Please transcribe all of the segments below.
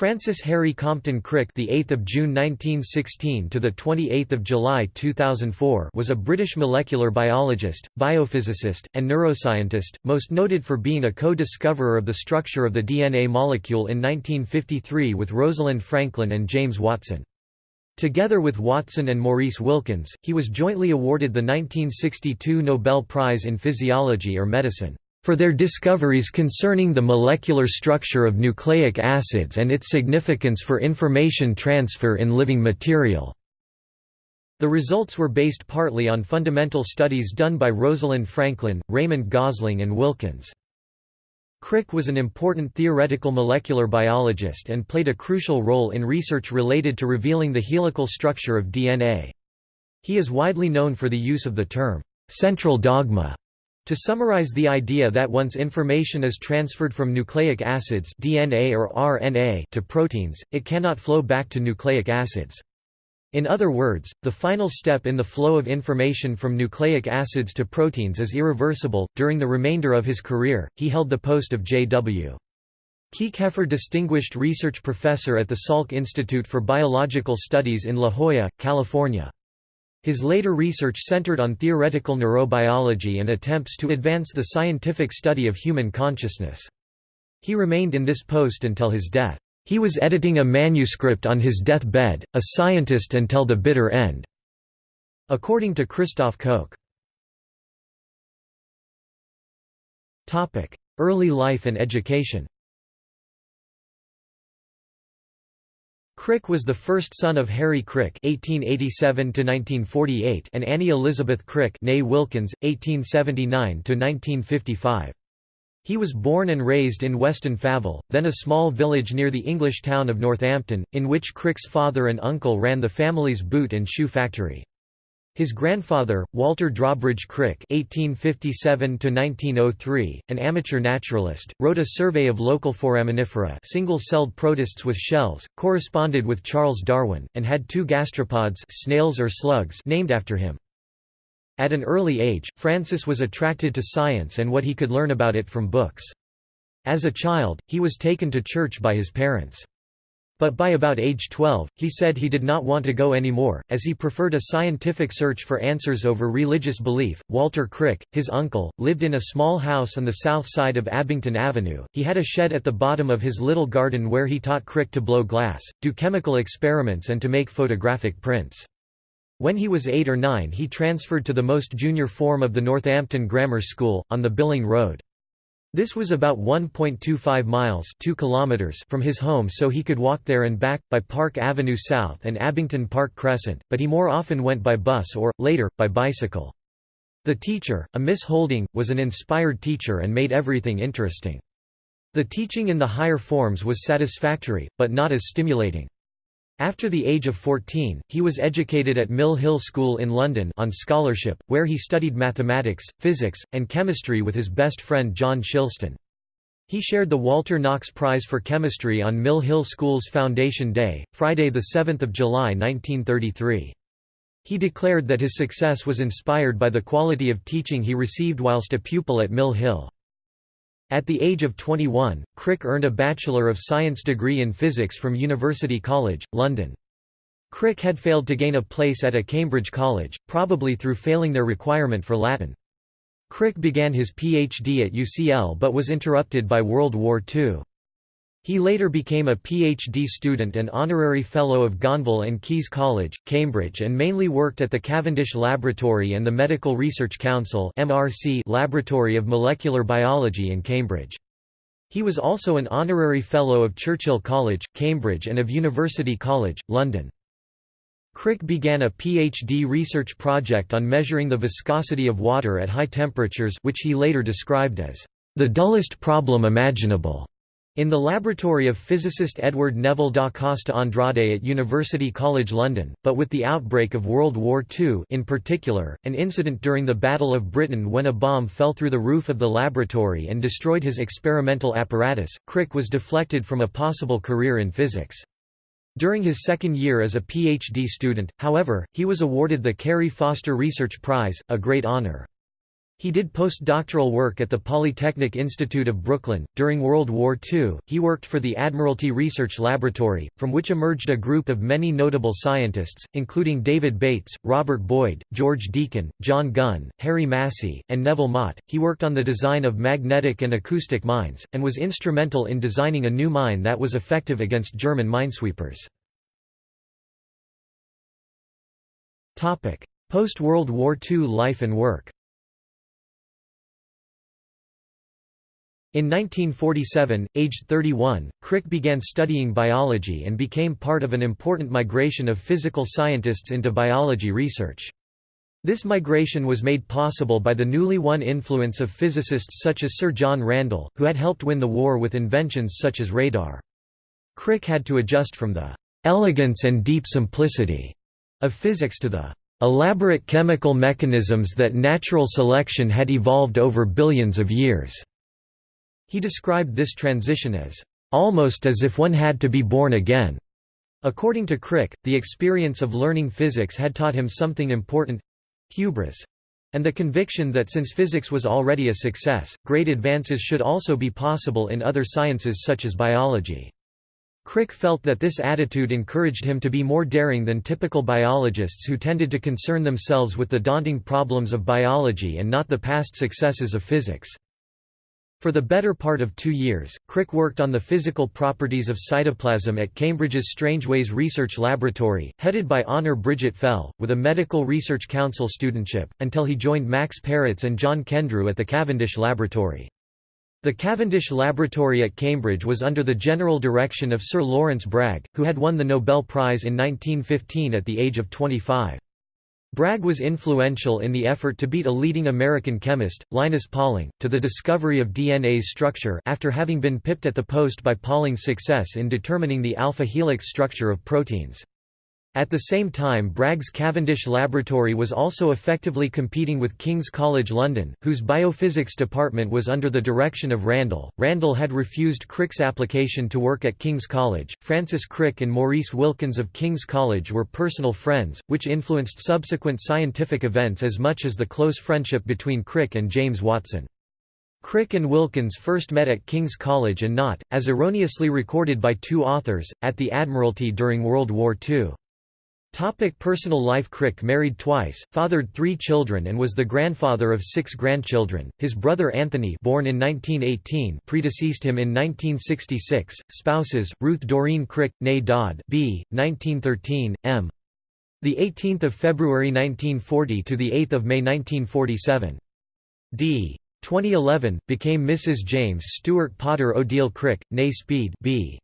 Francis Harry Compton Crick, the 8th of June 1916 to the 28th of July 2004, was a British molecular biologist, biophysicist, and neuroscientist, most noted for being a co-discoverer of the structure of the DNA molecule in 1953 with Rosalind Franklin and James Watson. Together with Watson and Maurice Wilkins, he was jointly awarded the 1962 Nobel Prize in Physiology or Medicine for their discoveries concerning the molecular structure of nucleic acids and its significance for information transfer in living material. The results were based partly on fundamental studies done by Rosalind Franklin, Raymond Gosling and Wilkins. Crick was an important theoretical molecular biologist and played a crucial role in research related to revealing the helical structure of DNA. He is widely known for the use of the term, "'central dogma' To summarize the idea that once information is transferred from nucleic acids DNA or RNA to proteins, it cannot flow back to nucleic acids. In other words, the final step in the flow of information from nucleic acids to proteins is irreversible. During the remainder of his career, he held the post of J.W. Kieckhefer Distinguished Research Professor at the Salk Institute for Biological Studies in La Jolla, California. His later research centered on theoretical neurobiology and attempts to advance the scientific study of human consciousness. He remained in this post until his death. He was editing a manuscript on his deathbed, a scientist until the bitter end. According to Christoph Koch. Early life and education Crick was the first son of Harry Crick (1887–1948) and Annie Elizabeth Crick (née Wilkins, 1879–1955). He was born and raised in Weston Favell, then a small village near the English town of Northampton, in which Crick's father and uncle ran the family's boot and shoe factory. His grandfather, Walter Drawbridge Crick (1857–1903), an amateur naturalist, wrote a survey of local foraminifera, single-celled protists with shells, corresponded with Charles Darwin, and had two gastropods, snails or slugs, named after him. At an early age, Francis was attracted to science and what he could learn about it from books. As a child, he was taken to church by his parents. But by about age 12, he said he did not want to go anymore, as he preferred a scientific search for answers over religious belief. Walter Crick, his uncle, lived in a small house on the south side of Abington Avenue. He had a shed at the bottom of his little garden where he taught Crick to blow glass, do chemical experiments, and to make photographic prints. When he was eight or nine, he transferred to the most junior form of the Northampton Grammar School, on the Billing Road. This was about 1.25 miles 2 kilometers from his home so he could walk there and back, by Park Avenue South and Abington Park Crescent, but he more often went by bus or, later, by bicycle. The teacher, a Miss Holding, was an inspired teacher and made everything interesting. The teaching in the higher forms was satisfactory, but not as stimulating. After the age of 14, he was educated at Mill Hill School in London on scholarship, where he studied mathematics, physics, and chemistry with his best friend John Shilston. He shared the Walter Knox Prize for Chemistry on Mill Hill School's Foundation Day, Friday 7 July 1933. He declared that his success was inspired by the quality of teaching he received whilst a pupil at Mill Hill. At the age of 21, Crick earned a Bachelor of Science degree in physics from University College, London. Crick had failed to gain a place at a Cambridge college, probably through failing their requirement for Latin. Crick began his PhD at UCL but was interrupted by World War II. He later became a PhD student and honorary Fellow of Gonville and Caius College, Cambridge and mainly worked at the Cavendish Laboratory and the Medical Research Council MRC Laboratory of Molecular Biology in Cambridge. He was also an honorary Fellow of Churchill College, Cambridge and of University College, London. Crick began a PhD research project on measuring the viscosity of water at high temperatures which he later described as, "...the dullest problem imaginable." In the laboratory of physicist Edward Neville da Costa Andrade at University College London, but with the outbreak of World War II in particular, an incident during the Battle of Britain when a bomb fell through the roof of the laboratory and destroyed his experimental apparatus, Crick was deflected from a possible career in physics. During his second year as a PhD student, however, he was awarded the Carey Foster Research Prize, a great honour. He did postdoctoral work at the Polytechnic Institute of Brooklyn. During World War II, he worked for the Admiralty Research Laboratory, from which emerged a group of many notable scientists, including David Bates, Robert Boyd, George Deacon, John Gunn, Harry Massey, and Neville Mott. He worked on the design of magnetic and acoustic mines, and was instrumental in designing a new mine that was effective against German minesweepers. Post-World War II life and work In 1947, aged 31, Crick began studying biology and became part of an important migration of physical scientists into biology research. This migration was made possible by the newly won influence of physicists such as Sir John Randall, who had helped win the war with inventions such as radar. Crick had to adjust from the «elegance and deep simplicity» of physics to the «elaborate chemical mechanisms that natural selection had evolved over billions of years». He described this transition as, "...almost as if one had to be born again." According to Crick, the experience of learning physics had taught him something important—hubris. And the conviction that since physics was already a success, great advances should also be possible in other sciences such as biology. Crick felt that this attitude encouraged him to be more daring than typical biologists who tended to concern themselves with the daunting problems of biology and not the past successes of physics. For the better part of two years, Crick worked on the physical properties of cytoplasm at Cambridge's Strangeways Research Laboratory, headed by Honor Bridget Fell, with a Medical Research Council studentship, until he joined Max Perutz and John Kendrew at the Cavendish Laboratory. The Cavendish Laboratory at Cambridge was under the general direction of Sir Lawrence Bragg, who had won the Nobel Prize in 1915 at the age of 25. Bragg was influential in the effort to beat a leading American chemist, Linus Pauling, to the discovery of DNA's structure after having been pipped at the post by Pauling's success in determining the alpha helix structure of proteins. At the same time Bragg's Cavendish Laboratory was also effectively competing with King's College London, whose biophysics department was under the direction of Randall. Randall had refused Crick's application to work at King's College. Francis Crick and Maurice Wilkins of King's College were personal friends, which influenced subsequent scientific events as much as the close friendship between Crick and James Watson. Crick and Wilkins first met at King's College and not, as erroneously recorded by two authors, at the Admiralty during World War II. Topic personal life Crick married twice, fathered three children and was the grandfather of six grandchildren. His brother Anthony born in 1918 predeceased him in 1966. Spouses, Ruth Doreen Crick, née Dodd b. 1913, m. 18 February 1940 – to 8 May 1947. d. 2011, became Mrs. James Stewart Potter Odile Crick, née Speed b.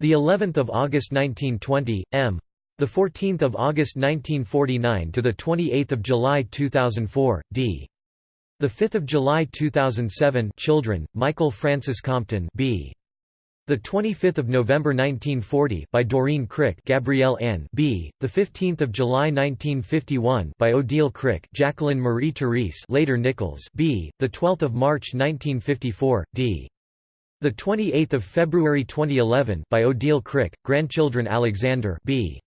The 11th of August 1920, m. The 14th of August 1949 to the 28th of July 2004, D. The 5th of July 2007, children, Michael Francis Compton, B. The 25th of November 1940 by Doreen Crick, Gabrielle N. B. The 15th of July 1951 by Odile Crick, Jacqueline Marie Therese, later Nichols, B. The 12th of March 1954, D. The 28th of February 2011 by Odile Crick, grandchildren Alexander, B.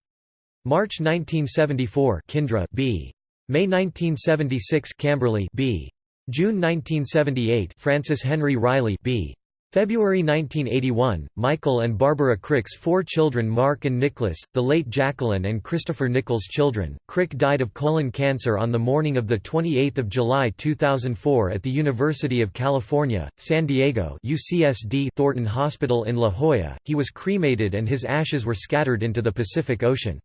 March 1974 Kindra B. May 1976 Camberley B. June 1978 Francis Henry Riley B. February 1981, Michael and Barbara Crick's four children Mark and Nicholas, the late Jacqueline and Christopher Nichols' children. Crick died of colon cancer on the morning of 28 July 2004 at the University of California, San Diego UCSD Thornton Hospital in La Jolla. He was cremated and his ashes were scattered into the Pacific Ocean.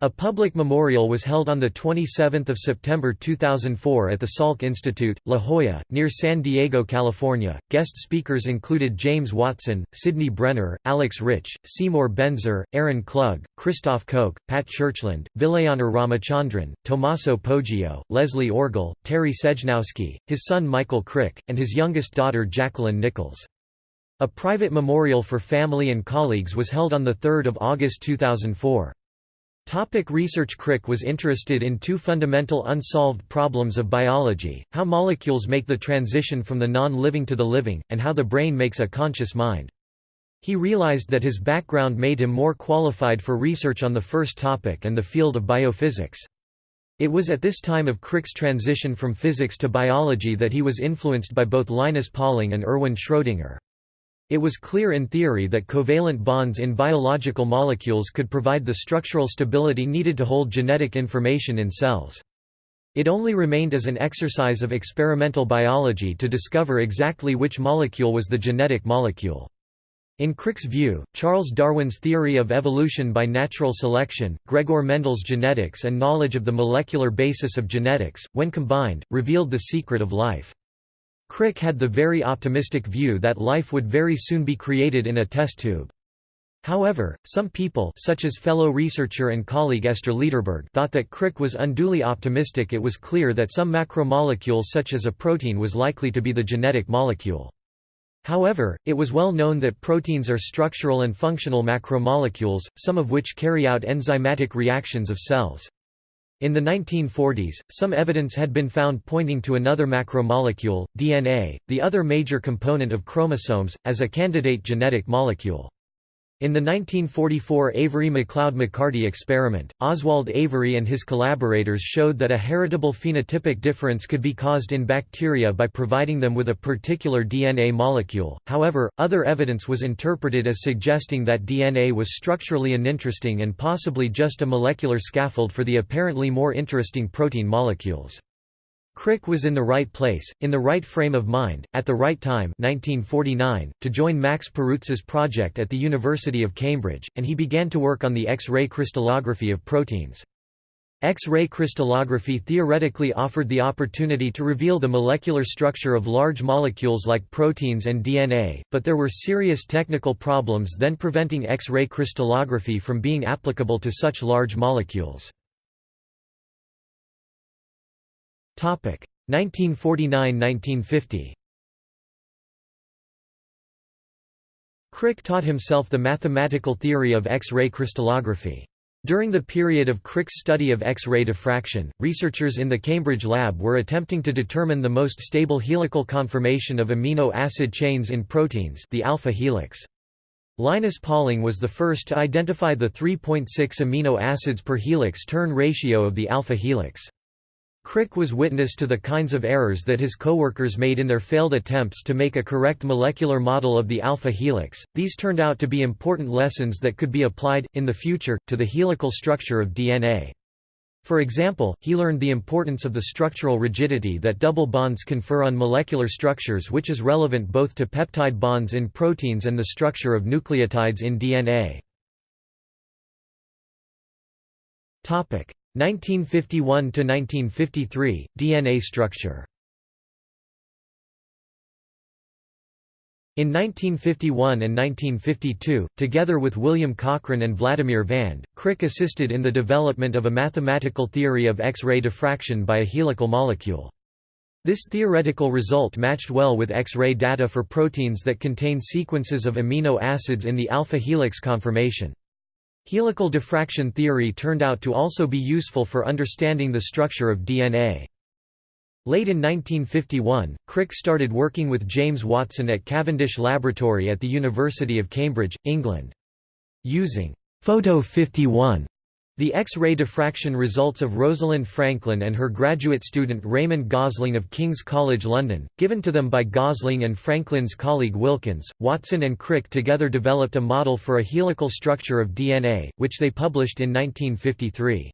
A public memorial was held on 27 September 2004 at the Salk Institute, La Jolla, near San Diego, California. Guest speakers included James Watson, Sidney Brenner, Alex Rich, Seymour Benzer, Aaron Klug, Christoph Koch, Pat Churchland, Vilayanur Ramachandran, Tommaso Poggio, Leslie Orgel, Terry Sejnowski, his son Michael Crick, and his youngest daughter Jacqueline Nichols. A private memorial for family and colleagues was held on 3 August 2004. Topic research Crick was interested in two fundamental unsolved problems of biology, how molecules make the transition from the non-living to the living, and how the brain makes a conscious mind. He realized that his background made him more qualified for research on the first topic and the field of biophysics. It was at this time of Crick's transition from physics to biology that he was influenced by both Linus Pauling and Erwin Schrödinger. It was clear in theory that covalent bonds in biological molecules could provide the structural stability needed to hold genetic information in cells. It only remained as an exercise of experimental biology to discover exactly which molecule was the genetic molecule. In Crick's view, Charles Darwin's theory of evolution by natural selection, Gregor Mendel's genetics and knowledge of the molecular basis of genetics, when combined, revealed the secret of life. Crick had the very optimistic view that life would very soon be created in a test tube. However, some people such as fellow researcher and colleague Esther Lederberg thought that Crick was unduly optimistic it was clear that some macromolecule such as a protein was likely to be the genetic molecule. However, it was well known that proteins are structural and functional macromolecules, some of which carry out enzymatic reactions of cells. In the 1940s, some evidence had been found pointing to another macromolecule, DNA, the other major component of chromosomes, as a candidate genetic molecule. In the 1944 Avery-MacLeod-McCarty experiment, Oswald Avery and his collaborators showed that a heritable phenotypic difference could be caused in bacteria by providing them with a particular DNA molecule. However, other evidence was interpreted as suggesting that DNA was structurally uninteresting and possibly just a molecular scaffold for the apparently more interesting protein molecules. Crick was in the right place, in the right frame of mind, at the right time 1949, to join Max Perutz's project at the University of Cambridge, and he began to work on the X-ray crystallography of proteins. X-ray crystallography theoretically offered the opportunity to reveal the molecular structure of large molecules like proteins and DNA, but there were serious technical problems then preventing X-ray crystallography from being applicable to such large molecules. 1949–1950 Crick taught himself the mathematical theory of X-ray crystallography. During the period of Crick's study of X-ray diffraction, researchers in the Cambridge lab were attempting to determine the most stable helical conformation of amino acid chains in proteins the alpha helix. Linus Pauling was the first to identify the 3.6 amino acids per helix turn ratio of the alpha helix. Crick was witness to the kinds of errors that his coworkers made in their failed attempts to make a correct molecular model of the alpha helix. These turned out to be important lessons that could be applied, in the future, to the helical structure of DNA. For example, he learned the importance of the structural rigidity that double bonds confer on molecular structures which is relevant both to peptide bonds in proteins and the structure of nucleotides in DNA. 1951–1953, DNA structure In 1951 and 1952, together with William Cochran and Vladimir Vand, Crick assisted in the development of a mathematical theory of X-ray diffraction by a helical molecule. This theoretical result matched well with X-ray data for proteins that contain sequences of amino acids in the alpha helix conformation. Helical diffraction theory turned out to also be useful for understanding the structure of DNA. Late in 1951, Crick started working with James Watson at Cavendish Laboratory at the University of Cambridge, England. Using Photo 51 the X-ray diffraction results of Rosalind Franklin and her graduate student Raymond Gosling of King's College London, given to them by Gosling and Franklin's colleague Wilkins, Watson and Crick together developed a model for a helical structure of DNA, which they published in 1953.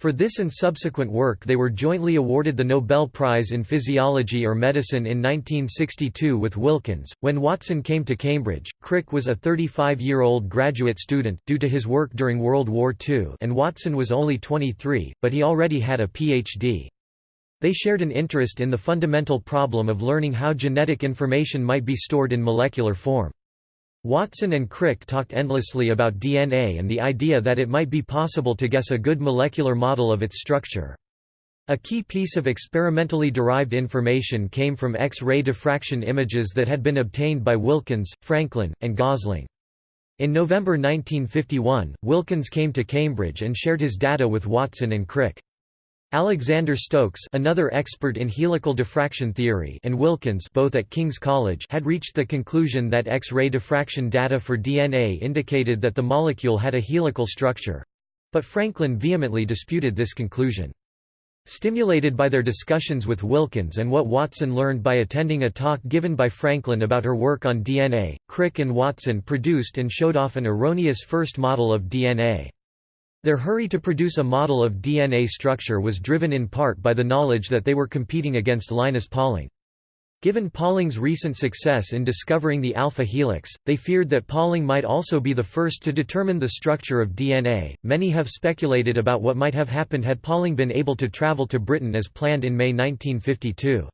For this and subsequent work they were jointly awarded the Nobel Prize in Physiology or Medicine in 1962 with Wilkins. When Watson came to Cambridge, Crick was a 35-year-old graduate student due to his work during World War II and Watson was only 23, but he already had a Ph.D. They shared an interest in the fundamental problem of learning how genetic information might be stored in molecular form. Watson and Crick talked endlessly about DNA and the idea that it might be possible to guess a good molecular model of its structure. A key piece of experimentally derived information came from X-ray diffraction images that had been obtained by Wilkins, Franklin, and Gosling. In November 1951, Wilkins came to Cambridge and shared his data with Watson and Crick. Alexander Stokes another expert in helical diffraction theory and Wilkins both at King's College had reached the conclusion that X-ray diffraction data for DNA indicated that the molecule had a helical structure. But Franklin vehemently disputed this conclusion. Stimulated by their discussions with Wilkins and what Watson learned by attending a talk given by Franklin about her work on DNA, Crick and Watson produced and showed off an erroneous first model of DNA. Their hurry to produce a model of DNA structure was driven in part by the knowledge that they were competing against Linus Pauling. Given Pauling's recent success in discovering the alpha helix, they feared that Pauling might also be the first to determine the structure of DNA. Many have speculated about what might have happened had Pauling been able to travel to Britain as planned in May 1952.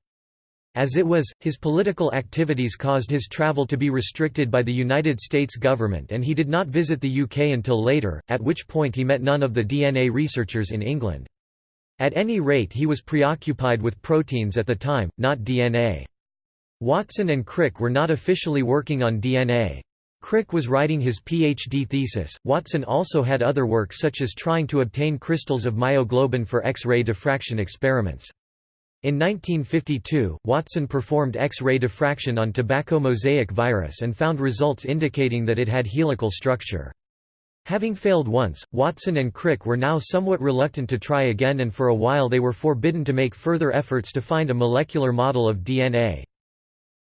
As it was, his political activities caused his travel to be restricted by the United States government and he did not visit the UK until later, at which point he met none of the DNA researchers in England. At any rate he was preoccupied with proteins at the time, not DNA. Watson and Crick were not officially working on DNA. Crick was writing his PhD thesis. Watson also had other work such as trying to obtain crystals of myoglobin for X-ray diffraction experiments. In 1952, Watson performed X-ray diffraction on tobacco mosaic virus and found results indicating that it had helical structure. Having failed once, Watson and Crick were now somewhat reluctant to try again and for a while they were forbidden to make further efforts to find a molecular model of DNA.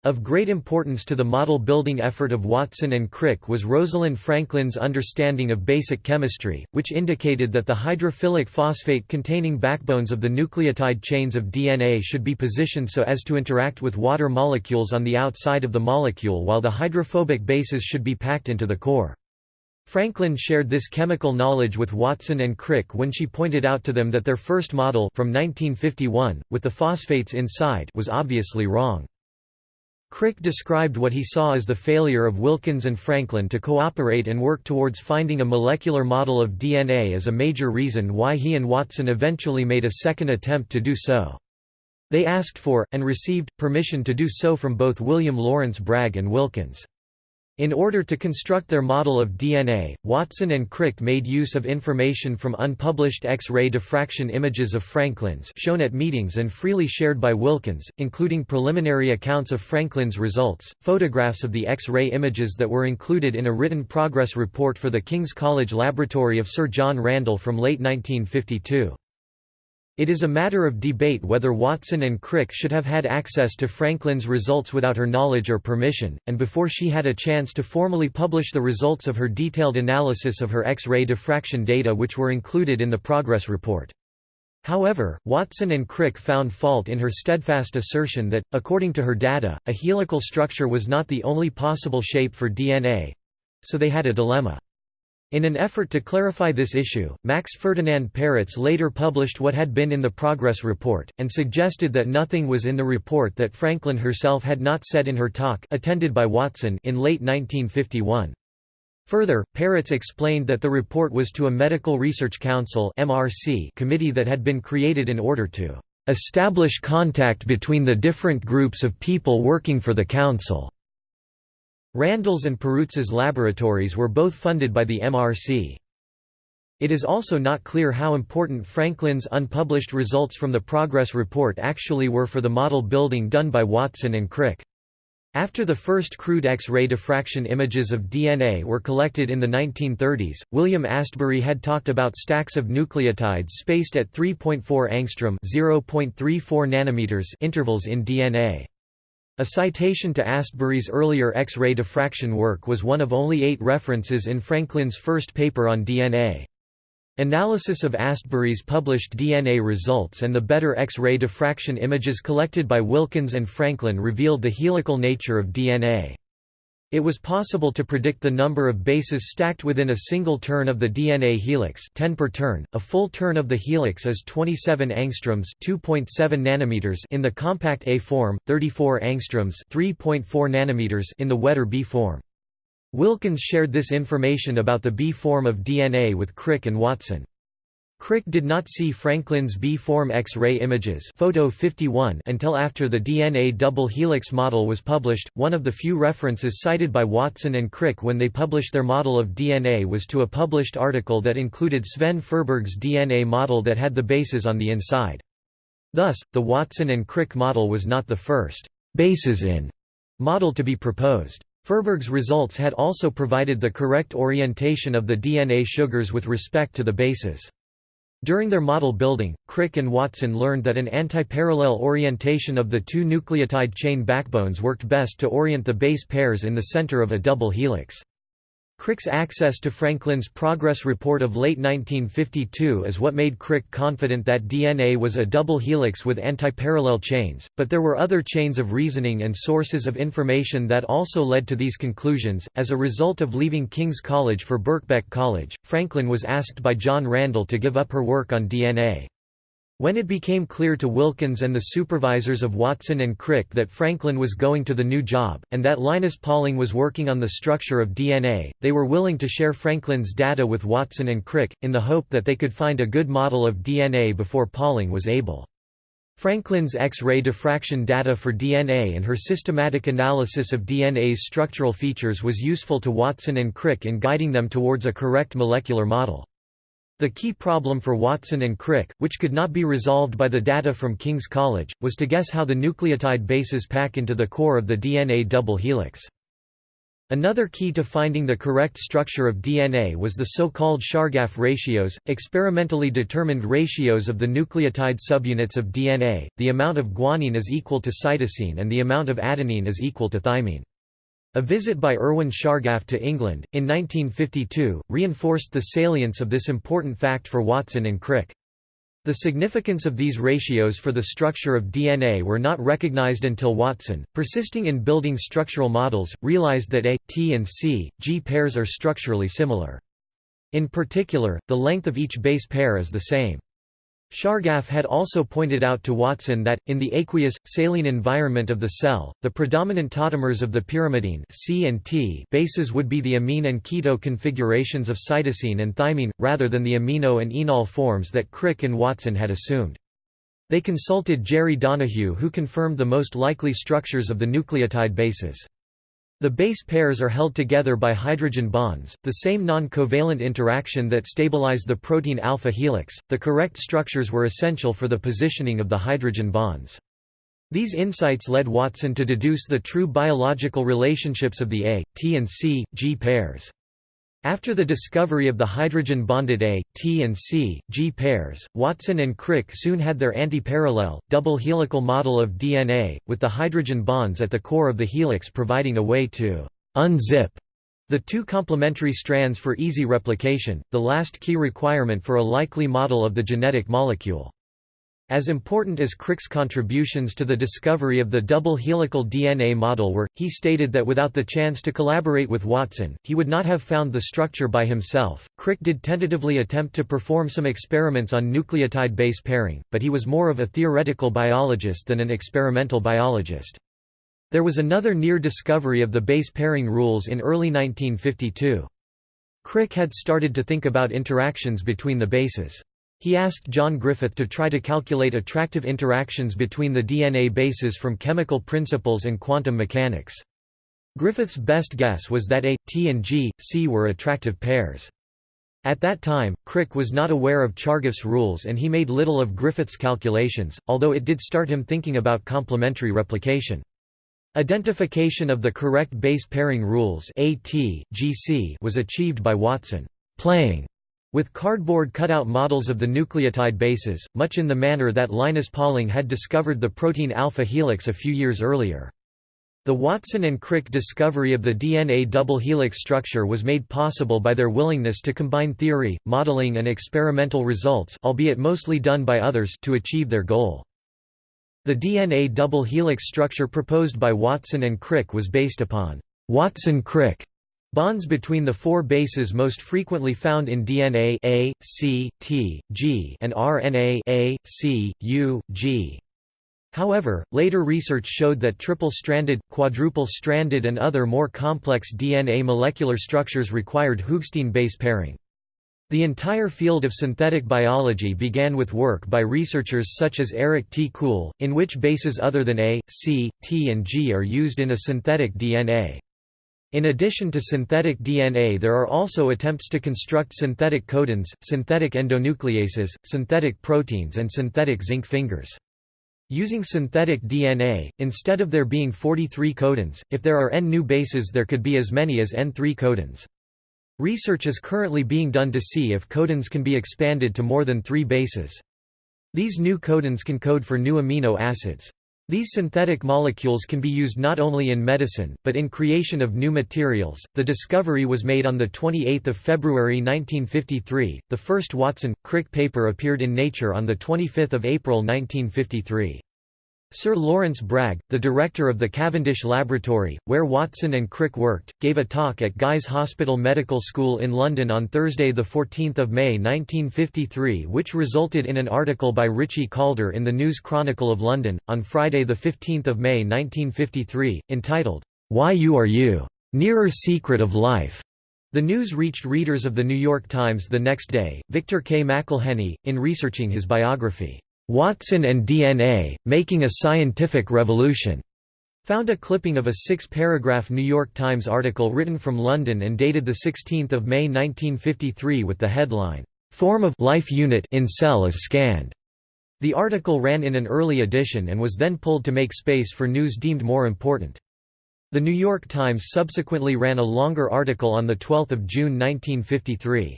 Of great importance to the model-building effort of Watson and Crick was Rosalind Franklin's understanding of basic chemistry, which indicated that the hydrophilic phosphate containing backbones of the nucleotide chains of DNA should be positioned so as to interact with water molecules on the outside of the molecule while the hydrophobic bases should be packed into the core. Franklin shared this chemical knowledge with Watson and Crick when she pointed out to them that their first model from 1951, with the phosphates inside was obviously wrong. Crick described what he saw as the failure of Wilkins and Franklin to cooperate and work towards finding a molecular model of DNA as a major reason why he and Watson eventually made a second attempt to do so. They asked for, and received, permission to do so from both William Lawrence Bragg and Wilkins. In order to construct their model of DNA, Watson and Crick made use of information from unpublished X-ray diffraction images of Franklin's shown at meetings and freely shared by Wilkins, including preliminary accounts of Franklin's results, photographs of the X-ray images that were included in a written progress report for the King's College Laboratory of Sir John Randall from late 1952. It is a matter of debate whether Watson and Crick should have had access to Franklin's results without her knowledge or permission, and before she had a chance to formally publish the results of her detailed analysis of her X-ray diffraction data which were included in the progress report. However, Watson and Crick found fault in her steadfast assertion that, according to her data, a helical structure was not the only possible shape for DNA—so they had a dilemma. In an effort to clarify this issue, Max Ferdinand Perutz later published what had been in the progress report, and suggested that nothing was in the report that Franklin herself had not said in her talk attended by Watson in late 1951. Further, Perutz explained that the report was to a Medical Research Council committee that had been created in order to "...establish contact between the different groups of people working for the Council." Randall's and Perutz's laboratories were both funded by the MRC. It is also not clear how important Franklin's unpublished results from the progress report actually were for the model building done by Watson and Crick. After the first crude X-ray diffraction images of DNA were collected in the 1930s, William Astbury had talked about stacks of nucleotides spaced at 3.4 angstrom (0.34 nanometers) intervals in DNA. A citation to Astbury's earlier X-ray diffraction work was one of only eight references in Franklin's first paper on DNA. Analysis of Astbury's published DNA results and the better X-ray diffraction images collected by Wilkins and Franklin revealed the helical nature of DNA. It was possible to predict the number of bases stacked within a single turn of the DNA helix 10 per turn. A full turn of the helix is 27 angstroms 2.7 nanometers in the compact A form, 34 angstroms 3.4 nanometers in the wetter B form. Wilkins shared this information about the B form of DNA with Crick and Watson. Crick did not see Franklin's B-form X-ray images photo 51 until after the DNA double helix model was published. One of the few references cited by Watson and Crick when they published their model of DNA was to a published article that included Sven Furberg's DNA model that had the bases on the inside. Thus, the Watson and Crick model was not the first bases in model to be proposed. Furberg's results had also provided the correct orientation of the DNA sugars with respect to the bases. During their model building, Crick and Watson learned that an antiparallel orientation of the two nucleotide chain backbones worked best to orient the base pairs in the center of a double helix. Crick's access to Franklin's progress report of late 1952 is what made Crick confident that DNA was a double helix with antiparallel chains, but there were other chains of reasoning and sources of information that also led to these conclusions. As a result of leaving King's College for Birkbeck College, Franklin was asked by John Randall to give up her work on DNA. When it became clear to Wilkins and the supervisors of Watson and Crick that Franklin was going to the new job, and that Linus Pauling was working on the structure of DNA, they were willing to share Franklin's data with Watson and Crick, in the hope that they could find a good model of DNA before Pauling was able. Franklin's X-ray diffraction data for DNA and her systematic analysis of DNA's structural features was useful to Watson and Crick in guiding them towards a correct molecular model. The key problem for Watson and Crick, which could not be resolved by the data from King's College, was to guess how the nucleotide bases pack into the core of the DNA double helix. Another key to finding the correct structure of DNA was the so-called Chargaff ratios, experimentally determined ratios of the nucleotide subunits of DNA. The amount of guanine is equal to cytosine and the amount of adenine is equal to thymine. A visit by Erwin Chargaff to England, in 1952, reinforced the salience of this important fact for Watson and Crick. The significance of these ratios for the structure of DNA were not recognized until Watson, persisting in building structural models, realized that A, T and C, G pairs are structurally similar. In particular, the length of each base pair is the same. Chargaff had also pointed out to Watson that, in the aqueous, saline environment of the cell, the predominant tautomers of the pyrimidine C and T bases would be the amine and keto configurations of cytosine and thymine, rather than the imino and enol forms that Crick and Watson had assumed. They consulted Jerry Donohue who confirmed the most likely structures of the nucleotide bases. The base pairs are held together by hydrogen bonds, the same non-covalent interaction that stabilize the protein alpha helix. The correct structures were essential for the positioning of the hydrogen bonds. These insights led Watson to deduce the true biological relationships of the A, T and C, G pairs. After the discovery of the hydrogen-bonded A, T and C, G pairs, Watson and Crick soon had their antiparallel, double helical model of DNA, with the hydrogen bonds at the core of the helix providing a way to «unzip» the two complementary strands for easy replication, the last key requirement for a likely model of the genetic molecule. As important as Crick's contributions to the discovery of the double helical DNA model were, he stated that without the chance to collaborate with Watson, he would not have found the structure by himself. Crick did tentatively attempt to perform some experiments on nucleotide base pairing, but he was more of a theoretical biologist than an experimental biologist. There was another near discovery of the base pairing rules in early 1952. Crick had started to think about interactions between the bases. He asked John Griffith to try to calculate attractive interactions between the DNA bases from chemical principles and quantum mechanics. Griffith's best guess was that A, T and G, C were attractive pairs. At that time, Crick was not aware of Chargaff's rules and he made little of Griffith's calculations, although it did start him thinking about complementary replication. Identification of the correct base pairing rules AT, GC was achieved by Watson playing with cardboard cutout models of the nucleotide bases, much in the manner that Linus Pauling had discovered the protein alpha helix a few years earlier. The Watson and Crick discovery of the DNA double helix structure was made possible by their willingness to combine theory, modeling and experimental results albeit mostly done by others to achieve their goal. The DNA double helix structure proposed by Watson and Crick was based upon Watson-Crick Bonds between the four bases most frequently found in DNA A, C, T, G and RNA A, C, U, G. However, later research showed that triple-stranded, quadruple-stranded and other more complex DNA molecular structures required Hoogsteen base pairing. The entire field of synthetic biology began with work by researchers such as Eric T. Kool, in which bases other than A, C, T and G are used in a synthetic DNA. In addition to synthetic DNA there are also attempts to construct synthetic codons, synthetic endonucleases, synthetic proteins and synthetic zinc fingers. Using synthetic DNA, instead of there being 43 codons, if there are n new bases there could be as many as n3 codons. Research is currently being done to see if codons can be expanded to more than three bases. These new codons can code for new amino acids. These synthetic molecules can be used not only in medicine, but in creation of new materials. The discovery was made on 28 February 1953. The first Watson Crick paper appeared in Nature on 25 April 1953. Sir Lawrence Bragg, the director of the Cavendish Laboratory, where Watson and Crick worked, gave a talk at Guy's Hospital Medical School in London on Thursday 14 May 1953 which resulted in an article by Richie Calder in the News Chronicle of London, on Friday 15 May 1953, entitled, "'Why You Are You? Nearer Secret of Life' The news reached readers of The New York Times the next day. Victor K. McElheny, in researching his biography, Watson and DNA, Making a Scientific Revolution, found a clipping of a six-paragraph New York Times article written from London and dated 16 May 1953 with the headline, "'Form of life unit in cell is scanned'". The article ran in an early edition and was then pulled to make space for news deemed more important. The New York Times subsequently ran a longer article on 12 June 1953.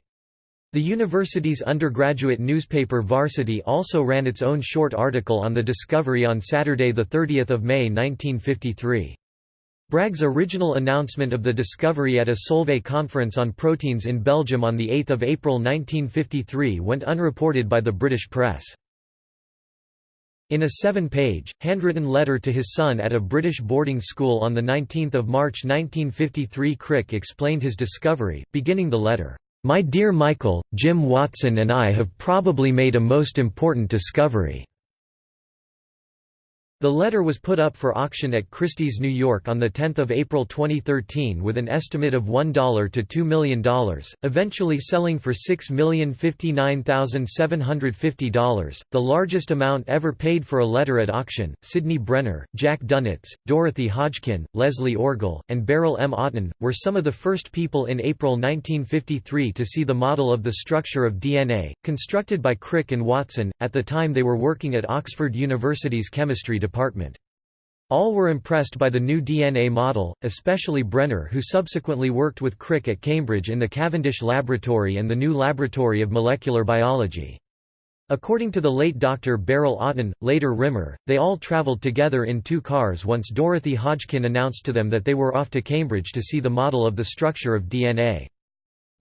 The university's undergraduate newspaper Varsity also ran its own short article on the discovery on Saturday 30 May 1953. Bragg's original announcement of the discovery at a Solvay conference on proteins in Belgium on 8 April 1953 went unreported by the British press. In a seven-page, handwritten letter to his son at a British boarding school on 19 March 1953 Crick explained his discovery, beginning the letter, my dear Michael, Jim Watson and I have probably made a most important discovery. The letter was put up for auction at Christie's New York on 10 April 2013 with an estimate of $1 to $2 million, eventually selling for $6,059,750, the largest amount ever paid for a letter at auction. Sidney Brenner, Jack Dunitz, Dorothy Hodgkin, Leslie Orgel, and Beryl M. Oughton, were some of the first people in April 1953 to see the model of the structure of DNA, constructed by Crick and Watson, at the time they were working at Oxford University's chemistry department department. All were impressed by the new DNA model, especially Brenner who subsequently worked with Crick at Cambridge in the Cavendish Laboratory and the new Laboratory of Molecular Biology. According to the late Dr. Beryl Oughton, later Rimmer, they all travelled together in two cars once Dorothy Hodgkin announced to them that they were off to Cambridge to see the model of the structure of DNA.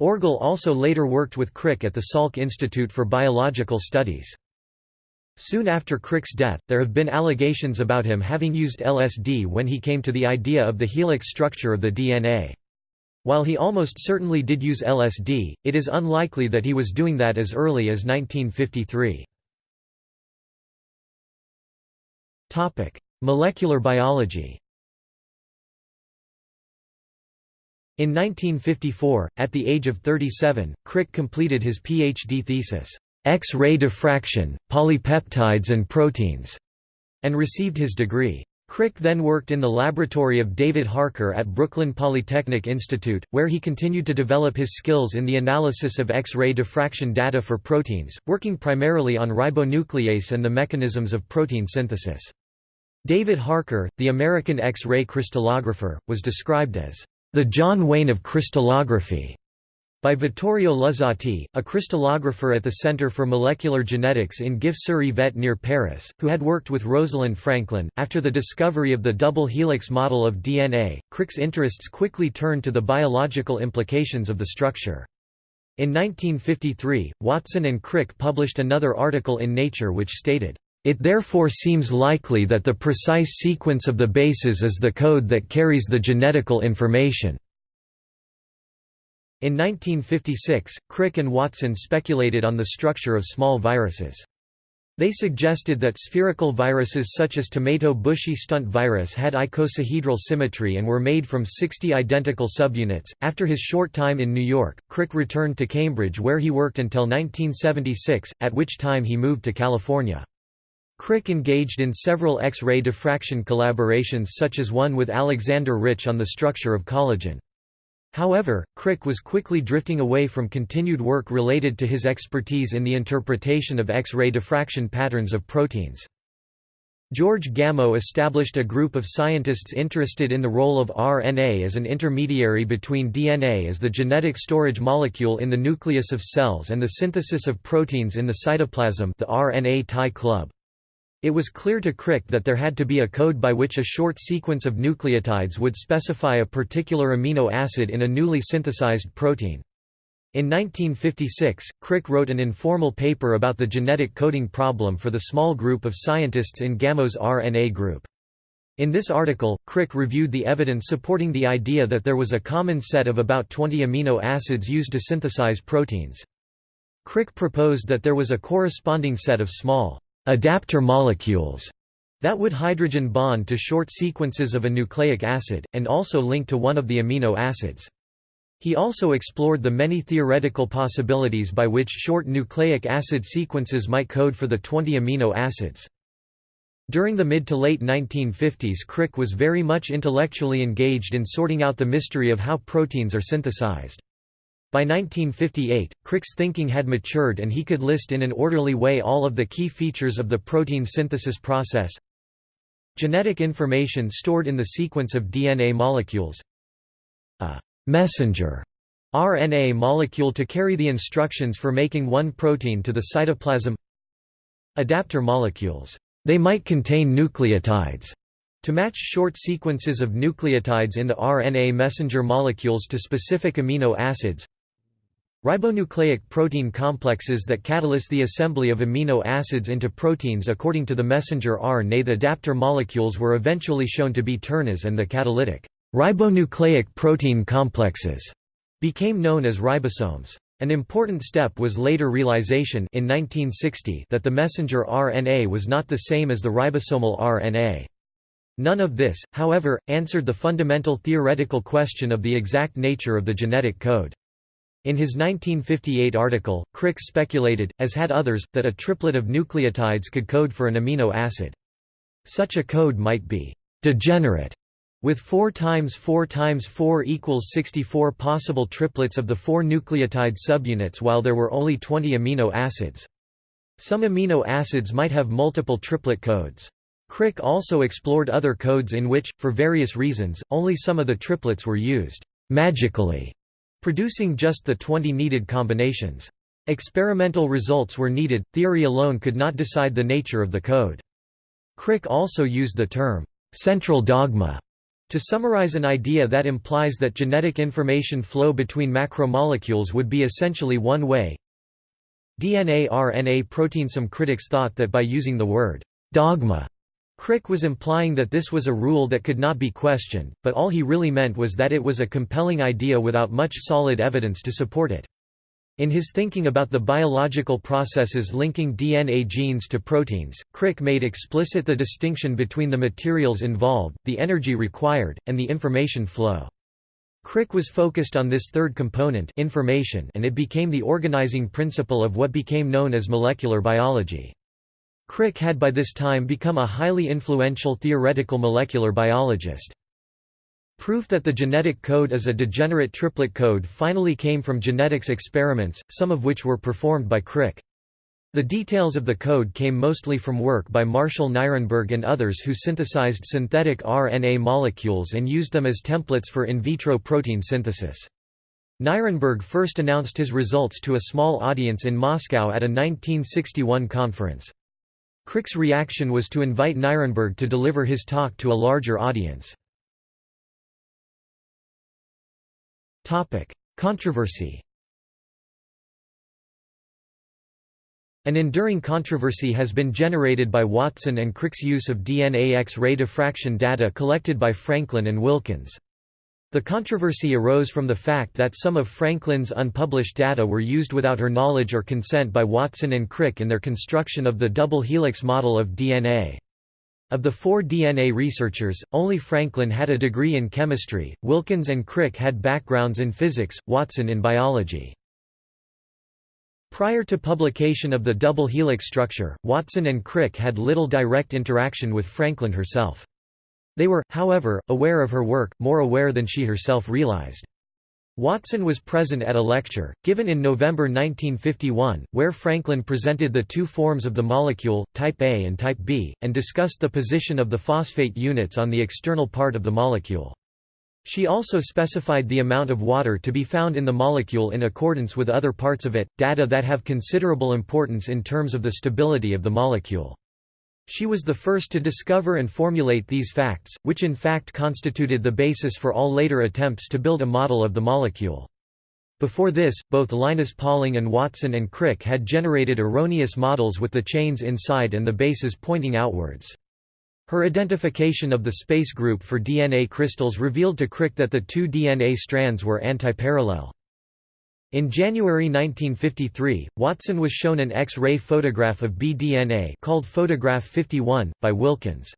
Orgel also later worked with Crick at the Salk Institute for Biological Studies. Soon after Crick's death, there have been allegations about him having used LSD when he came to the idea of the helix structure of the DNA. While he almost certainly did use LSD, it is unlikely that he was doing that as early as 1953. Molecular biology In 1954, at the age of 37, Crick completed his PhD thesis, X-ray diffraction, polypeptides and proteins, and received his degree. Crick then worked in the laboratory of David Harker at Brooklyn Polytechnic Institute, where he continued to develop his skills in the analysis of X-ray diffraction data for proteins, working primarily on ribonuclease and the mechanisms of protein synthesis. David Harker, the American X-ray crystallographer, was described as the John Wayne of crystallography by Vittorio Luzzati, a crystallographer at the Center for Molecular Genetics in Gif-sur-Yvette near Paris, who had worked with Rosalind Franklin. After the discovery of the double helix model of DNA, Crick's interests quickly turned to the biological implications of the structure. In 1953, Watson and Crick published another article in Nature which stated, it therefore seems likely that the precise sequence of the bases is the code that carries the genetical information. In 1956, Crick and Watson speculated on the structure of small viruses. They suggested that spherical viruses such as tomato bushy stunt virus had icosahedral symmetry and were made from 60 identical subunits. After his short time in New York, Crick returned to Cambridge where he worked until 1976, at which time he moved to California. Crick engaged in several X-ray diffraction collaborations such as one with Alexander Rich on the structure of collagen. However, Crick was quickly drifting away from continued work related to his expertise in the interpretation of X-ray diffraction patterns of proteins. George Gamow established a group of scientists interested in the role of RNA as an intermediary between DNA as the genetic storage molecule in the nucleus of cells and the synthesis of proteins in the cytoplasm the RNA tie club. It was clear to Crick that there had to be a code by which a short sequence of nucleotides would specify a particular amino acid in a newly synthesized protein. In 1956, Crick wrote an informal paper about the genetic coding problem for the small group of scientists in Gamow's RNA group. In this article, Crick reviewed the evidence supporting the idea that there was a common set of about 20 amino acids used to synthesize proteins. Crick proposed that there was a corresponding set of small adapter molecules that would hydrogen bond to short sequences of a nucleic acid, and also link to one of the amino acids. He also explored the many theoretical possibilities by which short nucleic acid sequences might code for the 20 amino acids. During the mid to late 1950s Crick was very much intellectually engaged in sorting out the mystery of how proteins are synthesized. By 1958, Crick's thinking had matured and he could list in an orderly way all of the key features of the protein synthesis process. Genetic information stored in the sequence of DNA molecules. A messenger RNA molecule to carry the instructions for making one protein to the cytoplasm Adapter molecules. They might contain nucleotides to match short sequences of nucleotides in the RNA messenger molecules to specific amino acids Ribonucleic protein complexes that catalyze the assembly of amino acids into proteins according to the messenger RNA the adapter molecules were eventually shown to be tRNAs and the catalytic Ribonucleic protein complexes became known as ribosomes. An important step was later realization in 1960 that the messenger RNA was not the same as the ribosomal RNA. None of this, however, answered the fundamental theoretical question of the exact nature of the genetic code. In his 1958 article, Crick speculated, as had others, that a triplet of nucleotides could code for an amino acid. Such a code might be «degenerate» With 4 times 4 times 4 equals 64 possible triplets of the four nucleotide subunits while there were only 20 amino acids. Some amino acids might have multiple triplet codes. Crick also explored other codes in which, for various reasons, only some of the triplets were used magically, producing just the 20 needed combinations. Experimental results were needed, theory alone could not decide the nature of the code. Crick also used the term, central dogma to summarize an idea that implies that genetic information flow between macromolecules would be essentially one way DNA RNA protein Some critics thought that by using the word «dogma» Crick was implying that this was a rule that could not be questioned, but all he really meant was that it was a compelling idea without much solid evidence to support it. In his thinking about the biological processes linking DNA genes to proteins, Crick made explicit the distinction between the materials involved, the energy required, and the information flow. Crick was focused on this third component information and it became the organizing principle of what became known as molecular biology. Crick had by this time become a highly influential theoretical molecular biologist. Proof that the genetic code is a degenerate triplet code finally came from genetics experiments, some of which were performed by Crick. The details of the code came mostly from work by Marshall Nirenberg and others who synthesized synthetic RNA molecules and used them as templates for in vitro protein synthesis. Nirenberg first announced his results to a small audience in Moscow at a 1961 conference. Crick's reaction was to invite Nirenberg to deliver his talk to a larger audience. Controversy. An enduring controversy has been generated by Watson and Crick's use of DNA X-ray diffraction data collected by Franklin and Wilkins. The controversy arose from the fact that some of Franklin's unpublished data were used without her knowledge or consent by Watson and Crick in their construction of the double helix model of DNA. Of the four DNA researchers, only Franklin had a degree in chemistry, Wilkins and Crick had backgrounds in physics, Watson in biology. Prior to publication of the double helix structure, Watson and Crick had little direct interaction with Franklin herself. They were, however, aware of her work, more aware than she herself realized. Watson was present at a lecture, given in November 1951, where Franklin presented the two forms of the molecule, type A and type B, and discussed the position of the phosphate units on the external part of the molecule. She also specified the amount of water to be found in the molecule in accordance with other parts of it, data that have considerable importance in terms of the stability of the molecule. She was the first to discover and formulate these facts, which in fact constituted the basis for all later attempts to build a model of the molecule. Before this, both Linus Pauling and Watson and Crick had generated erroneous models with the chains inside and the bases pointing outwards. Her identification of the space group for DNA crystals revealed to Crick that the two DNA strands were antiparallel. In January 1953, Watson was shown an X-ray photograph of bDNA called Photograph 51, by Wilkins.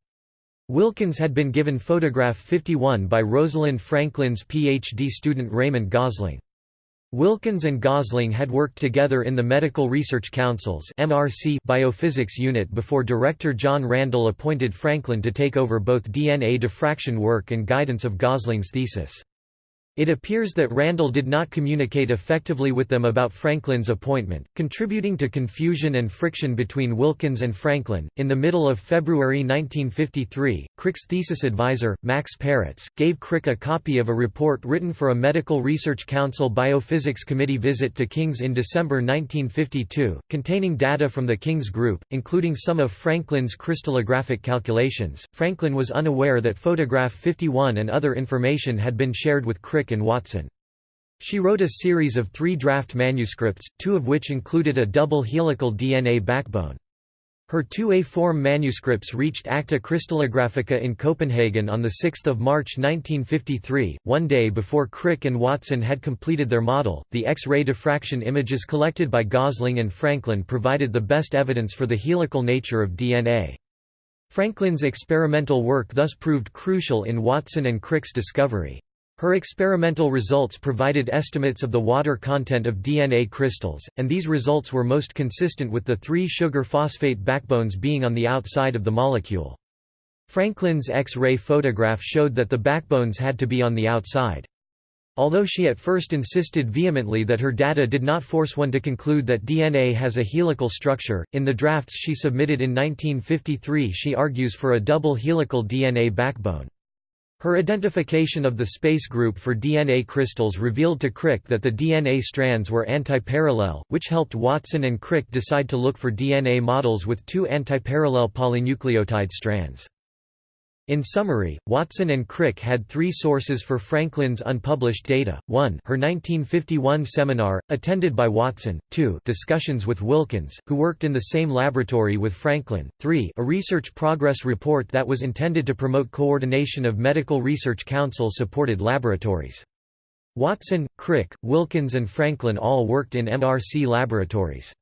Wilkins had been given Photograph 51 by Rosalind Franklin's PhD student Raymond Gosling. Wilkins and Gosling had worked together in the Medical Research Council's MRC biophysics unit before director John Randall appointed Franklin to take over both DNA diffraction work and guidance of Gosling's thesis. It appears that Randall did not communicate effectively with them about Franklin's appointment, contributing to confusion and friction between Wilkins and Franklin. In the middle of February 1953, Crick's thesis advisor, Max Perutz, gave Crick a copy of a report written for a Medical Research Council Biophysics Committee visit to King's in December 1952, containing data from the King's group, including some of Franklin's crystallographic calculations. Franklin was unaware that photograph 51 and other information had been shared with Crick Crick and Watson. She wrote a series of three draft manuscripts, two of which included a double helical DNA backbone. Her two A-form manuscripts reached Acta Crystallographica in Copenhagen on 6 March 1953, one day before Crick and Watson had completed their model. The X-ray diffraction images collected by Gosling and Franklin provided the best evidence for the helical nature of DNA. Franklin's experimental work thus proved crucial in Watson and Crick's discovery. Her experimental results provided estimates of the water content of DNA crystals, and these results were most consistent with the three sugar phosphate backbones being on the outside of the molecule. Franklin's X-ray photograph showed that the backbones had to be on the outside. Although she at first insisted vehemently that her data did not force one to conclude that DNA has a helical structure, in the drafts she submitted in 1953 she argues for a double helical DNA backbone. Her identification of the space group for DNA crystals revealed to Crick that the DNA strands were antiparallel, which helped Watson and Crick decide to look for DNA models with two antiparallel polynucleotide strands. In summary, Watson and Crick had three sources for Franklin's unpublished data, 1 her 1951 seminar, attended by Watson, 2 discussions with Wilkins, who worked in the same laboratory with Franklin, 3 a research progress report that was intended to promote coordination of medical research council-supported laboratories. Watson, Crick, Wilkins and Franklin all worked in MRC laboratories.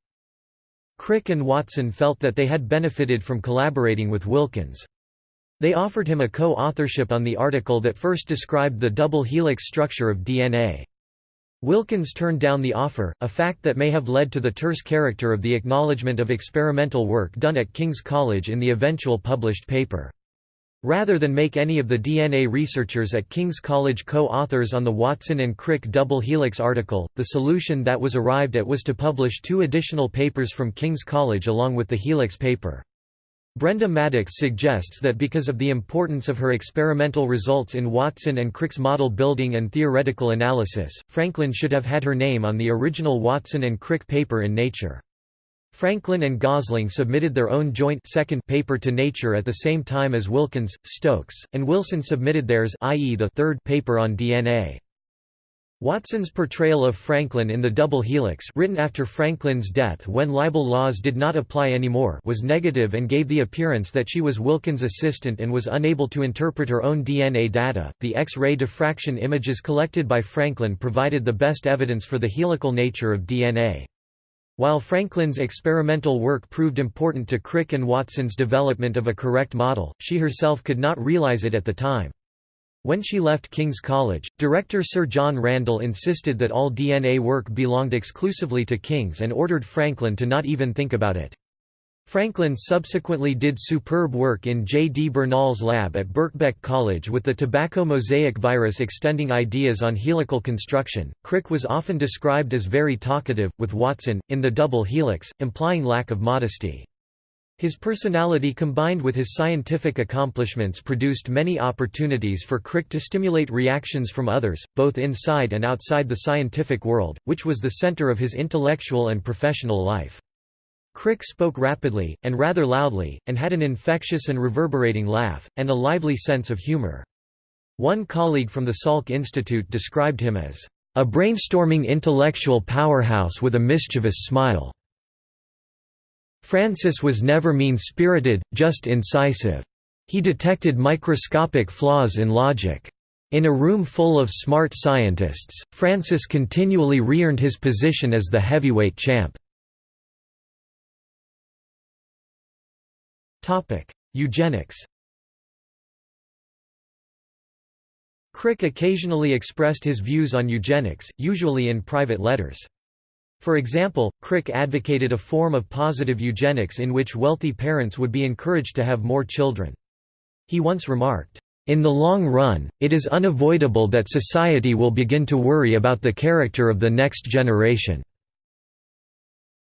Crick and Watson felt that they had benefited from collaborating with Wilkins. They offered him a co-authorship on the article that first described the double helix structure of DNA. Wilkins turned down the offer, a fact that may have led to the terse character of the acknowledgement of experimental work done at King's College in the eventual published paper. Rather than make any of the DNA researchers at King's College co-authors on the Watson and Crick double helix article, the solution that was arrived at was to publish two additional papers from King's College along with the helix paper. Brenda Maddox suggests that because of the importance of her experimental results in Watson and Crick's model building and theoretical analysis, Franklin should have had her name on the original Watson and Crick paper in Nature. Franklin and Gosling submitted their own joint second paper to Nature at the same time as Wilkins, Stokes, and Wilson submitted theirs i.e. the third paper on DNA. Watson's portrayal of Franklin in the double helix written after Franklin's death when libel laws did not apply anymore was negative and gave the appearance that she was Wilkins' assistant and was unable to interpret her own DNA data. The X-ray diffraction images collected by Franklin provided the best evidence for the helical nature of DNA. While Franklin's experimental work proved important to Crick and Watson's development of a correct model, she herself could not realize it at the time. When she left King's College, director Sir John Randall insisted that all DNA work belonged exclusively to King's and ordered Franklin to not even think about it. Franklin subsequently did superb work in J. D. Bernal's lab at Birkbeck College with the tobacco mosaic virus extending ideas on helical construction. Crick was often described as very talkative, with Watson, in the double helix, implying lack of modesty. His personality combined with his scientific accomplishments produced many opportunities for Crick to stimulate reactions from others, both inside and outside the scientific world, which was the center of his intellectual and professional life. Crick spoke rapidly, and rather loudly, and had an infectious and reverberating laugh, and a lively sense of humor. One colleague from the Salk Institute described him as, "...a brainstorming intellectual powerhouse with a mischievous smile." Francis was never mean-spirited, just incisive. He detected microscopic flaws in logic. In a room full of smart scientists, Francis continually re-earned his position as the heavyweight champ. Eugenics Crick occasionally expressed his views on eugenics, usually in private letters. For example, Crick advocated a form of positive eugenics in which wealthy parents would be encouraged to have more children. He once remarked, "...in the long run, it is unavoidable that society will begin to worry about the character of the next generation."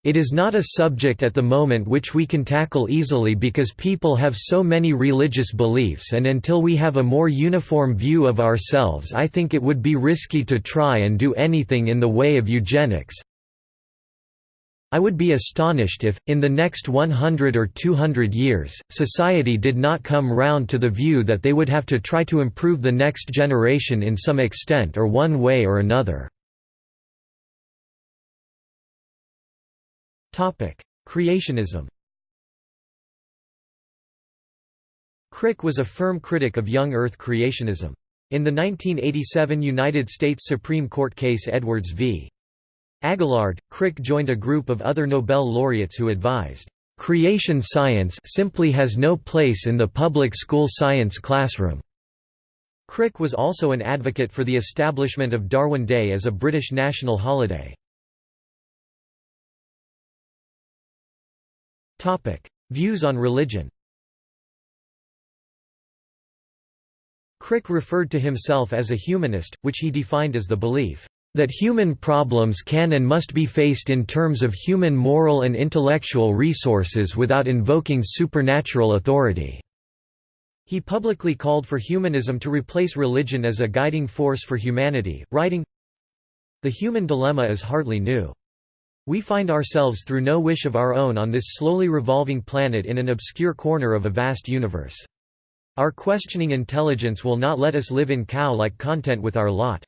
It is not a subject at the moment which we can tackle easily because people have so many religious beliefs and until we have a more uniform view of ourselves I think it would be risky to try and do anything in the way of eugenics. I would be astonished if, in the next 100 or 200 years, society did not come round to the view that they would have to try to improve the next generation in some extent or one way or another. Creationism Crick was a firm critic of young Earth creationism. In the 1987 United States Supreme Court case Edwards v. Aguillard, Crick joined a group of other Nobel laureates who advised, "...creation science simply has no place in the public school science classroom." Crick was also an advocate for the establishment of Darwin Day as a British national holiday. Views on religion Crick referred to himself as a humanist, which he defined as the belief that human problems can and must be faced in terms of human moral and intellectual resources without invoking supernatural authority." He publicly called for humanism to replace religion as a guiding force for humanity, writing, The human dilemma is hardly new. We find ourselves through no wish of our own on this slowly revolving planet in an obscure corner of a vast universe. Our questioning intelligence will not let us live in cow-like content with our lot.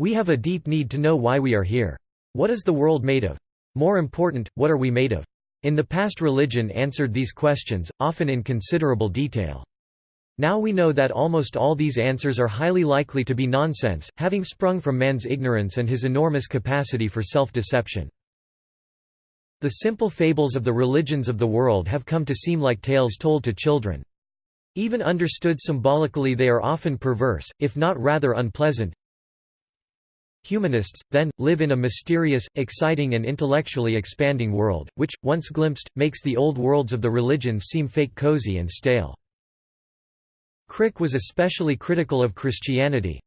We have a deep need to know why we are here. What is the world made of? More important, what are we made of? In the past religion answered these questions, often in considerable detail. Now we know that almost all these answers are highly likely to be nonsense, having sprung from man's ignorance and his enormous capacity for self-deception. The simple fables of the religions of the world have come to seem like tales told to children. Even understood symbolically they are often perverse, if not rather unpleasant. Humanists, then, live in a mysterious, exciting and intellectually expanding world, which, once glimpsed, makes the old worlds of the religions seem fake cozy and stale. Crick was especially critical of Christianity.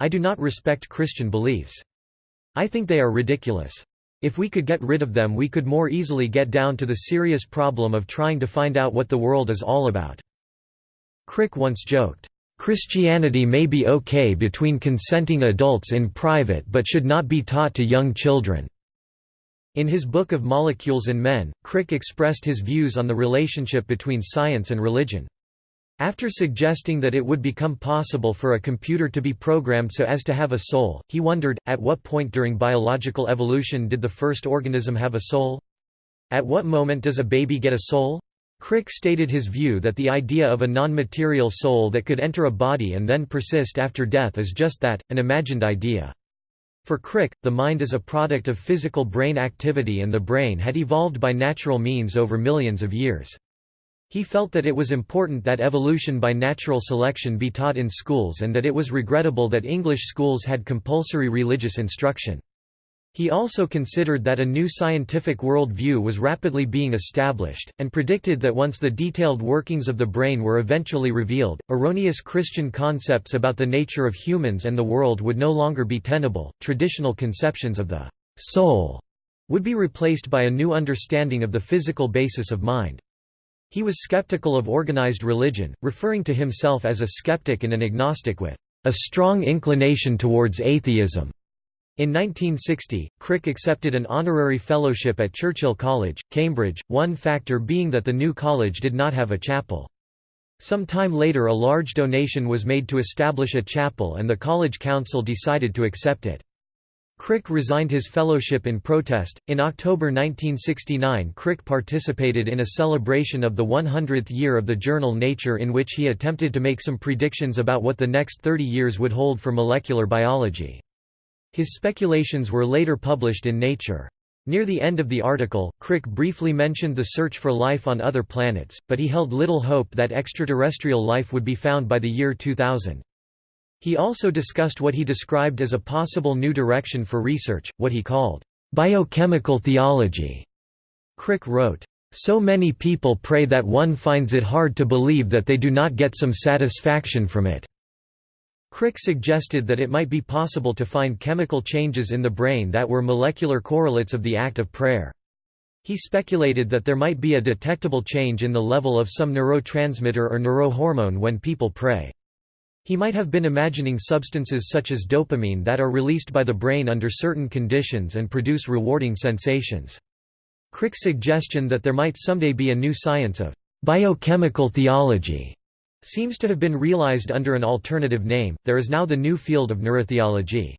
I do not respect Christian beliefs. I think they are ridiculous. If we could get rid of them we could more easily get down to the serious problem of trying to find out what the world is all about." Crick once joked, "...Christianity may be okay between consenting adults in private but should not be taught to young children." In his book of Molecules and Men, Crick expressed his views on the relationship between science and religion. After suggesting that it would become possible for a computer to be programmed so as to have a soul, he wondered, at what point during biological evolution did the first organism have a soul? At what moment does a baby get a soul? Crick stated his view that the idea of a non-material soul that could enter a body and then persist after death is just that, an imagined idea. For Crick, the mind is a product of physical brain activity and the brain had evolved by natural means over millions of years. He felt that it was important that evolution by natural selection be taught in schools and that it was regrettable that English schools had compulsory religious instruction. He also considered that a new scientific world view was rapidly being established, and predicted that once the detailed workings of the brain were eventually revealed, erroneous Christian concepts about the nature of humans and the world would no longer be tenable. Traditional conceptions of the soul would be replaced by a new understanding of the physical basis of mind. He was skeptical of organized religion, referring to himself as a skeptic and an agnostic with a strong inclination towards atheism. In 1960, Crick accepted an honorary fellowship at Churchill College, Cambridge, one factor being that the new college did not have a chapel. Some time later a large donation was made to establish a chapel and the college council decided to accept it. Crick resigned his fellowship in protest. In October 1969, Crick participated in a celebration of the 100th year of the journal Nature in which he attempted to make some predictions about what the next 30 years would hold for molecular biology. His speculations were later published in Nature. Near the end of the article, Crick briefly mentioned the search for life on other planets, but he held little hope that extraterrestrial life would be found by the year 2000. He also discussed what he described as a possible new direction for research, what he called biochemical theology. Crick wrote, "So many people pray that one finds it hard to believe that they do not get some satisfaction from it." Crick suggested that it might be possible to find chemical changes in the brain that were molecular correlates of the act of prayer. He speculated that there might be a detectable change in the level of some neurotransmitter or neurohormone when people pray. He might have been imagining substances such as dopamine that are released by the brain under certain conditions and produce rewarding sensations. Crick's suggestion that there might someday be a new science of biochemical theology seems to have been realized under an alternative name. There is now the new field of neurotheology.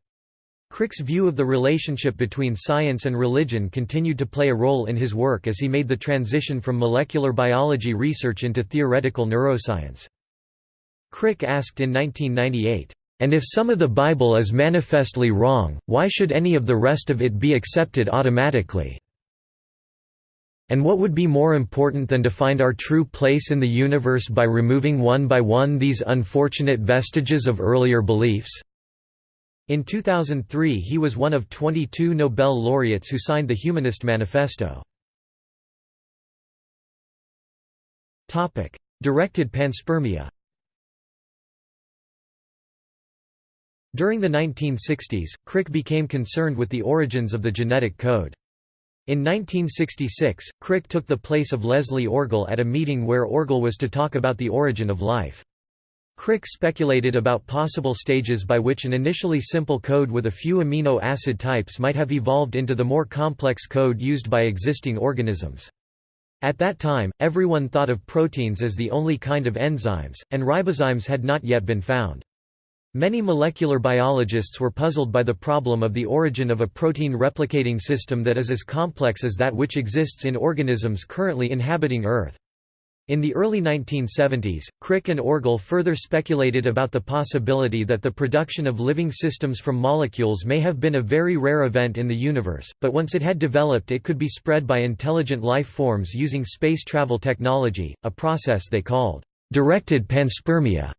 Crick's view of the relationship between science and religion continued to play a role in his work as he made the transition from molecular biology research into theoretical neuroscience. Crick asked in 1998, "And if some of the Bible is manifestly wrong, why should any of the rest of it be accepted automatically?" And what would be more important than to find our true place in the universe by removing one by one these unfortunate vestiges of earlier beliefs? In 2003 he was one of 22 Nobel laureates who signed the Humanist Manifesto. Directed panspermia During the 1960s, Crick became concerned with the origins of the genetic code. In 1966, Crick took the place of Leslie Orgel at a meeting where Orgel was to talk about the origin of life. Crick speculated about possible stages by which an initially simple code with a few amino acid types might have evolved into the more complex code used by existing organisms. At that time, everyone thought of proteins as the only kind of enzymes, and ribozymes had not yet been found. Many molecular biologists were puzzled by the problem of the origin of a protein replicating system that is as complex as that which exists in organisms currently inhabiting Earth. In the early 1970s, Crick and Orgel further speculated about the possibility that the production of living systems from molecules may have been a very rare event in the universe, but once it had developed it could be spread by intelligent life forms using space travel technology, a process they called directed panspermia.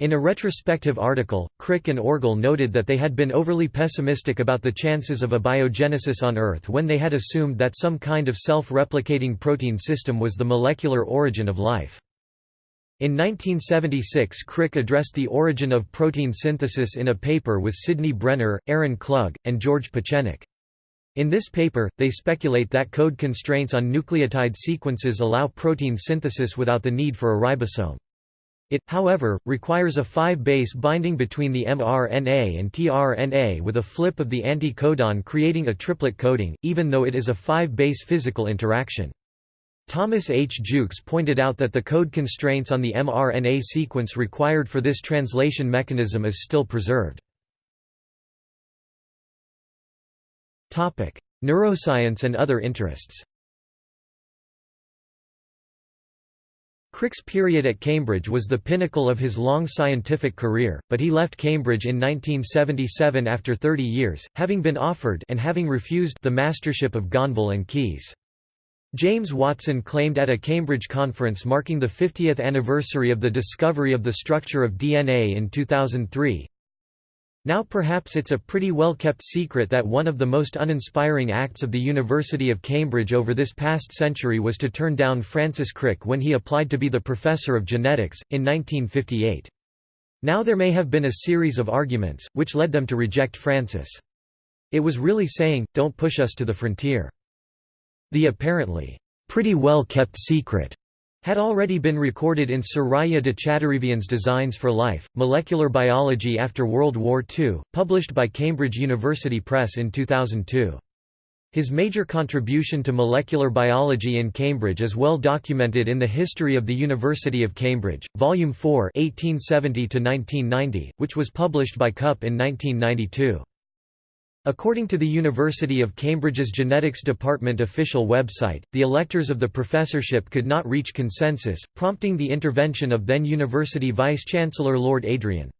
In a retrospective article, Crick and Orgel noted that they had been overly pessimistic about the chances of abiogenesis on Earth when they had assumed that some kind of self-replicating protein system was the molecular origin of life. In 1976 Crick addressed the origin of protein synthesis in a paper with Sidney Brenner, Aaron Klug, and George Pieczenik. In this paper, they speculate that code constraints on nucleotide sequences allow protein synthesis without the need for a ribosome. It, however, requires a 5-base binding between the mRNA and tRNA with a flip of the anti-codon creating a triplet coding, even though it is a 5-base physical interaction. Thomas H. Jukes pointed out that the code constraints on the mRNA sequence required for this translation mechanism is still preserved. Neuroscience and other interests Crick's period at Cambridge was the pinnacle of his long scientific career, but he left Cambridge in 1977 after 30 years, having been offered and having refused the mastership of Gonville and Caius. James Watson claimed at a Cambridge conference marking the 50th anniversary of the discovery of the structure of DNA in 2003, Now perhaps it's a pretty well kept secret that one of the most uninspiring acts of the University of Cambridge over this past century was to turn down Francis Crick when he applied to be the professor of genetics, in 1958. Now there may have been a series of arguments, which led them to reject Francis. It was really saying, don't push us to the frontier. The apparently, pretty well kept secret had already been recorded in Soraya de Chadarevian's Designs for Life, Molecular Biology After World War II, published by Cambridge University Press in 2002. His major contribution to molecular biology in Cambridge is well documented in the History of the University of Cambridge, Volume 4 1870 which was published by CUP in 1992. According to the University of Cambridge's Genetics Department official website, the electors of the professorship could not reach consensus, prompting the intervention of then-University Vice-Chancellor Lord Adrian.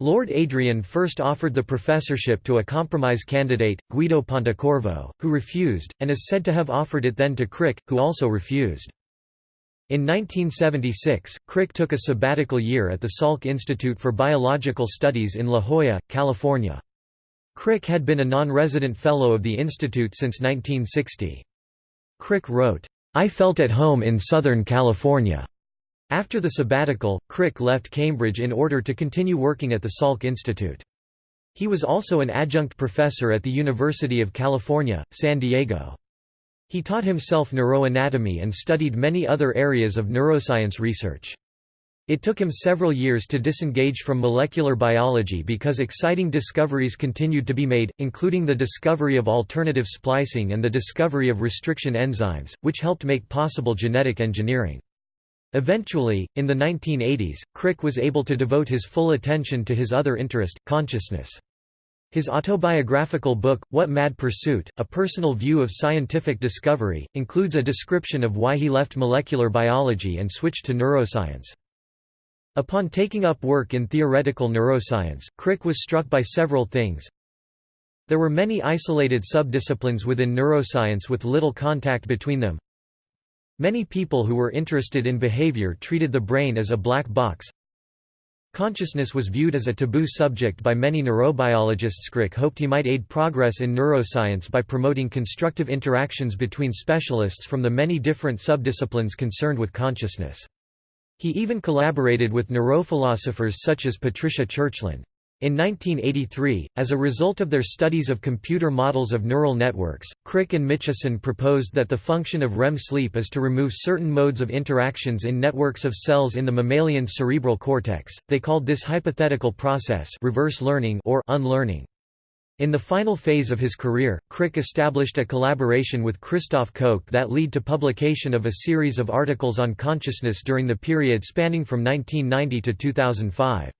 Lord Adrian first offered the professorship to a compromise candidate, Guido Pontecorvo, who refused, and is said to have offered it then to Crick, who also refused. In 1976, Crick took a sabbatical year at the Salk Institute for Biological Studies in La Jolla, California. Crick had been a non-resident fellow of the institute since 1960. Crick wrote, "'I felt at home in Southern California." After the sabbatical, Crick left Cambridge in order to continue working at the Salk Institute. He was also an adjunct professor at the University of California, San Diego. He taught himself neuroanatomy and studied many other areas of neuroscience research. It took him several years to disengage from molecular biology because exciting discoveries continued to be made, including the discovery of alternative splicing and the discovery of restriction enzymes, which helped make possible genetic engineering. Eventually, in the 1980s, Crick was able to devote his full attention to his other interest, consciousness. His autobiographical book, What Mad Pursuit? A Personal View of Scientific Discovery, includes a description of why he left molecular biology and switched to neuroscience. Upon taking up work in theoretical neuroscience, Crick was struck by several things. There were many isolated subdisciplines within neuroscience with little contact between them. Many people who were interested in behavior treated the brain as a black box. Consciousness was viewed as a taboo subject by many neurobiologists. Crick hoped he might aid progress in neuroscience by promoting constructive interactions between specialists from the many different subdisciplines concerned with consciousness. He even collaborated with neurophilosophers such as Patricia Churchland. In 1983, as a result of their studies of computer models of neural networks, Crick and Mitchison proposed that the function of REM sleep is to remove certain modes of interactions in networks of cells in the mammalian cerebral cortex. They called this hypothetical process reverse learning or unlearning. In the final phase of his career, Crick established a collaboration with Christoph Koch that led to publication of a series of articles on consciousness during the period spanning from 1990 to 2005.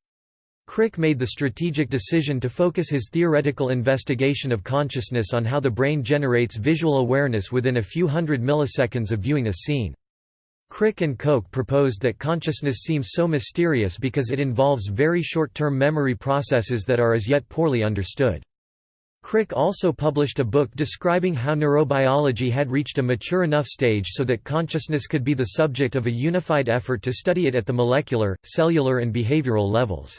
Crick made the strategic decision to focus his theoretical investigation of consciousness on how the brain generates visual awareness within a few hundred milliseconds of viewing a scene. Crick and Koch proposed that consciousness seems so mysterious because it involves very short-term memory processes that are as yet poorly understood. Crick also published a book describing how neurobiology had reached a mature enough stage so that consciousness could be the subject of a unified effort to study it at the molecular, cellular and behavioral levels.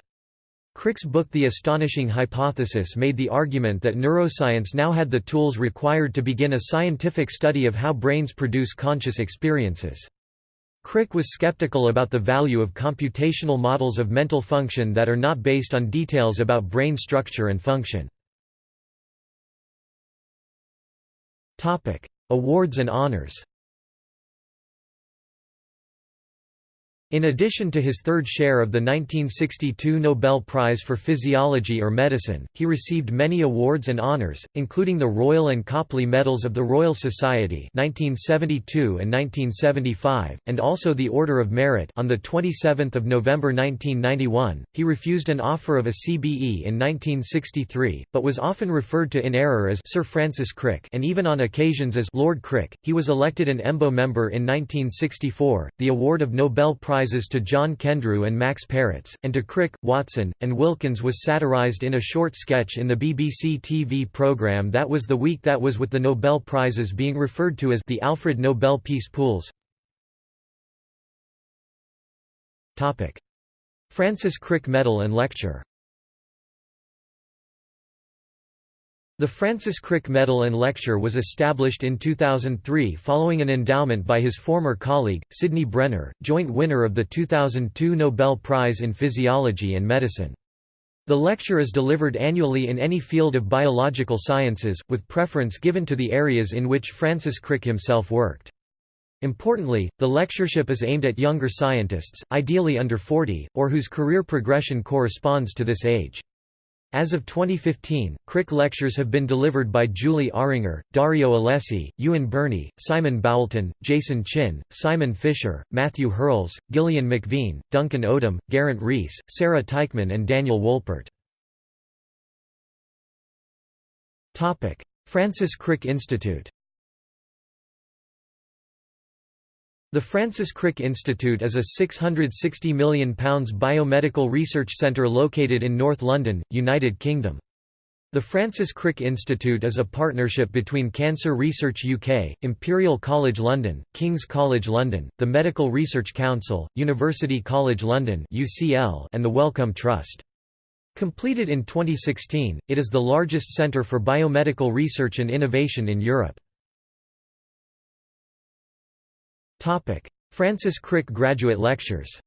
Crick's book The Astonishing Hypothesis made the argument that neuroscience now had the tools required to begin a scientific study of how brains produce conscious experiences. Crick was skeptical about the value of computational models of mental function that are not based on details about brain structure and function. Topic: Awards and honors. In addition to his third share of the 1962 Nobel Prize for Physiology or Medicine, he received many awards and honors, including the Royal and Copley Medals of the Royal Society 1972 and 1975, and also the Order of Merit on 27 November 1991. He refused an offer of a CBE in 1963, but was often referred to in error as Sir Francis Crick and even on occasions as Lord Crick. He was elected an EMBO member in 1964, the award of Nobel Prize prizes to John Kendrew and Max Perutz, and to Crick, Watson, and Wilkins was satirized in a short sketch in the BBC TV programme That Was the Week That Was with the Nobel Prizes being referred to as the Alfred Nobel Peace Pools. Francis Crick Medal and Lecture The Francis Crick Medal and Lecture was established in 2003 following an endowment by his former colleague, Sidney Brenner, joint winner of the 2002 Nobel Prize in Physiology and Medicine. The lecture is delivered annually in any field of biological sciences, with preference given to the areas in which Francis Crick himself worked. Importantly, the lectureship is aimed at younger scientists, ideally under 40, or whose career progression corresponds to this age. As of 2015, Crick lectures have been delivered by Julie Ahringer, Dario Alessi, Ewan Birney, Simon Boulton, Jason Chin, Simon Fisher, Matthew Hurles, Gilean McVean, Duncan Odom, Geraint Rees, Sarah Teichmann and Daniel Wolpert. Francis Crick Institute The Francis Crick Institute is a £660 million biomedical research centre located in North London, United Kingdom. The Francis Crick Institute is a partnership between Cancer Research UK, Imperial College London, King's College London, the Medical Research Council, University College London and the Wellcome Trust. Completed in 2016, it is the largest centre for biomedical research and innovation in Europe. Francis Crick Graduate Lectures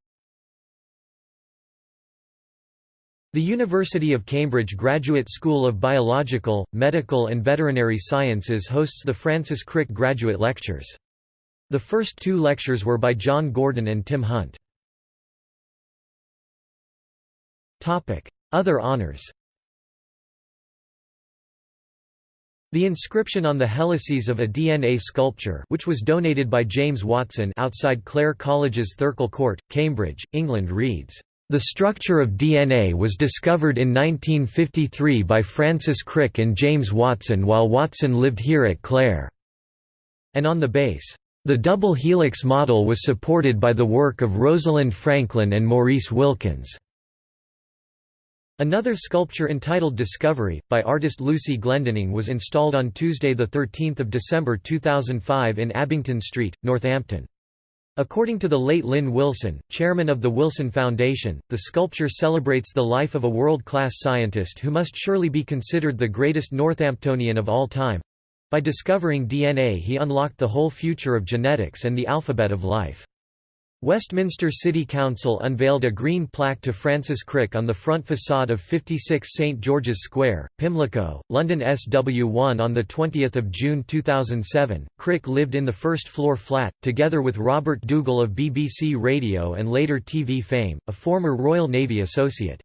The University of Cambridge Graduate School of Biological, Medical and Veterinary Sciences hosts the Francis Crick Graduate Lectures. The first two lectures were by John Gurdon and Tim Hunt. Other honors The inscription on the helices of a DNA sculpture which was donated by James Watson outside Clare College's Thirkill Court, Cambridge, England reads, "...the structure of DNA was discovered in 1953 by Francis Crick and James Watson while Watson lived here at Clare." And on the base, "...the double helix model was supported by the work of Rosalind Franklin and Maurice Wilkins." Another sculpture entitled Discovery, by artist Lucy Glendinning was installed on Tuesday 13 December 2005 in Abington Street, Northampton. According to the late Lynn Wilson, chairman of the Wilson Foundation, the sculpture celebrates the life of a world-class scientist who must surely be considered the greatest Northamptonian of all time. By discovering DNA he unlocked the whole future of genetics and the alphabet of life. Westminster City Council unveiled a green plaque to Francis Crick on the front facade of 56 St George's Square, Pimlico, London SW1 on 20 June 2007. Crick lived in the first-floor flat, together with Robert Dougall of BBC Radio and later TV fame, a former Royal Navy associate.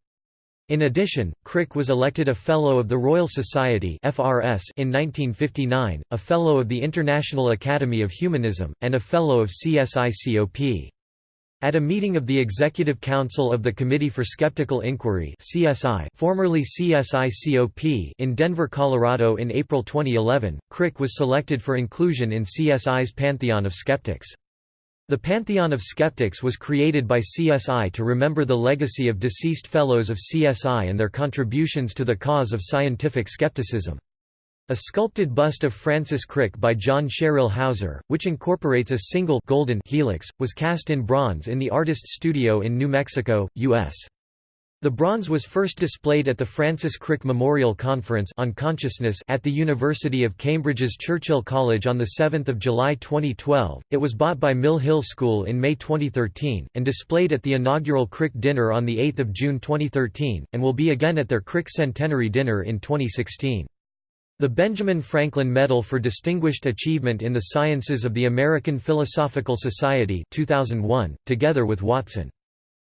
In addition, Crick was elected a Fellow of the Royal Society in 1959, a Fellow of the International Academy of Humanism, and a Fellow of CSICOP. At a meeting of the Executive Council of the Committee for Skeptical Inquiry CSI, formerly CSI-COP in Denver, Colorado in April 2011, Crick was selected for inclusion in CSI's Pantheon of Skeptics. The Pantheon of Skeptics was created by CSI to remember the legacy of deceased fellows of CSI and their contributions to the cause of scientific skepticism. A sculpted bust of Francis Crick by John Sherrill Houser, which incorporates a single golden helix, was cast in bronze in the artist's studio in New Mexico, U.S. The bronze was first displayed at the Francis Crick Memorial Conference on Consciousness at the University of Cambridge's Churchill College on 7 July 2012. It was bought by Mill Hill School in May 2013, and displayed at the inaugural Crick Dinner on 8 June 2013, and will be again at their Crick Centenary Dinner in 2016. The Benjamin Franklin Medal for Distinguished Achievement in the Sciences of the American Philosophical Society 2001, together with Watson.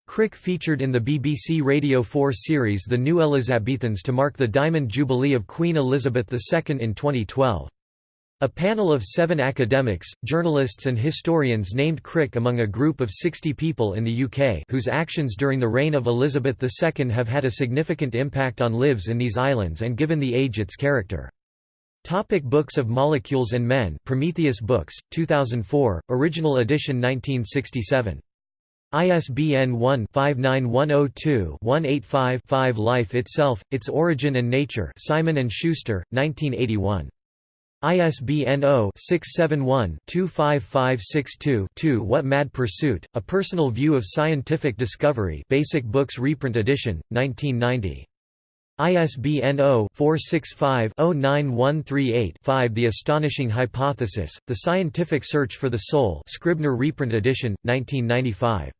Crick featured in the BBC Radio 4 series The New Elizabethans to mark the Diamond Jubilee of Queen Elizabeth II in 2012. A panel of seven academics, journalists and historians named Crick among a group of 60 people in the UK whose actions during the reign of Elizabeth II have had a significant impact on lives in these islands and given the age its character. Topic Books of Molecules and Men Prometheus Books, 2004, original edition 1967. ISBN 1-59102-185-5 Life Itself, Its Origin and Nature Simon & Schuster, 1981. ISBN 0-671-25562-2 What Mad Pursuit, A Personal View of Scientific Discovery Basic Books Reprint Edition, 1990. ISBN 0-465-09138-5 The Astonishing Hypothesis, The Scientific Search for the Soul Scribner reprint edition, 1995.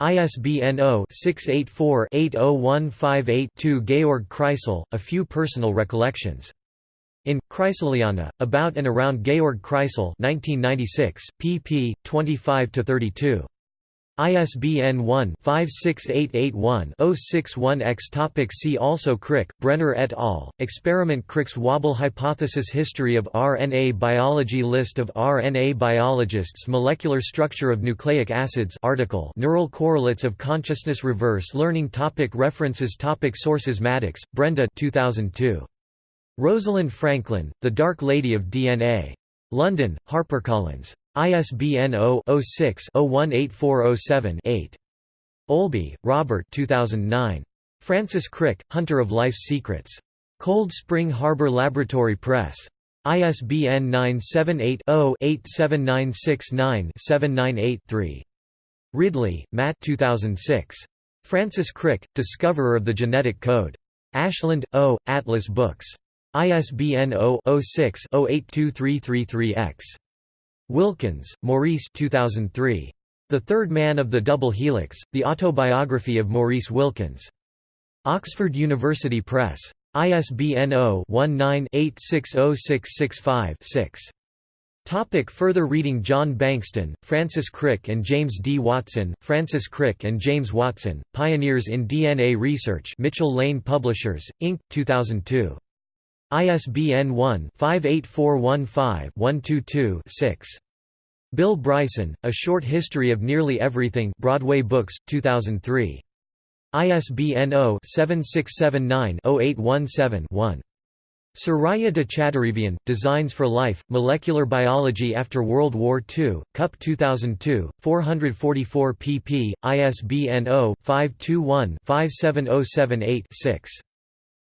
ISBN 0-684-80158-2 Georg Kreisel, A Few Personal Recollections. In, Kreiseliana, About and Around Georg Kreisel 1996, pp. 25–32. ISBN 1-56881-061-X Topic See also Crick, Brenner et al., Experiment Crick's Wobble Hypothesis History of RNA Biology List of RNA biologists Molecular structure of nucleic acids article Neural correlates of consciousness Reverse learning topic References topic Sources Maddox, Brenda 2002. Rosalind Franklin, The Dark Lady of DNA. London, HarperCollins. ISBN 0-06-018407-8. Olby, Robert 2009. Francis Crick, Hunter of Life's Secrets. Cold Spring Harbor Laboratory Press. ISBN 978-0-87969-798-3. Ridley, Matt 2006. Francis Crick, Discoverer of the Genetic Code. Ashland, O., Atlas Books. ISBN 0-06-082333-X. Wilkins, Maurice 2003. The Third Man of the Double Helix, The Autobiography of Maurice Wilkins. Oxford University Press. ISBN 0-19-860665-6. Topic further reading John Bankston, Francis Crick and James D. Watson, Francis Crick and James Watson, Pioneers in DNA Research Mitchell Lane Publishers, Inc., 2002. ISBN 1-58415-122-6. Bill Bryson, A Short History of Nearly Everything Broadway Books, 2003. ISBN 0-7679-0817-1. Soraya de Chadarevian, Designs for Life, Molecular Biology After World War II, Cup 2002, 444 pp. ISBN 0-521-57078-6.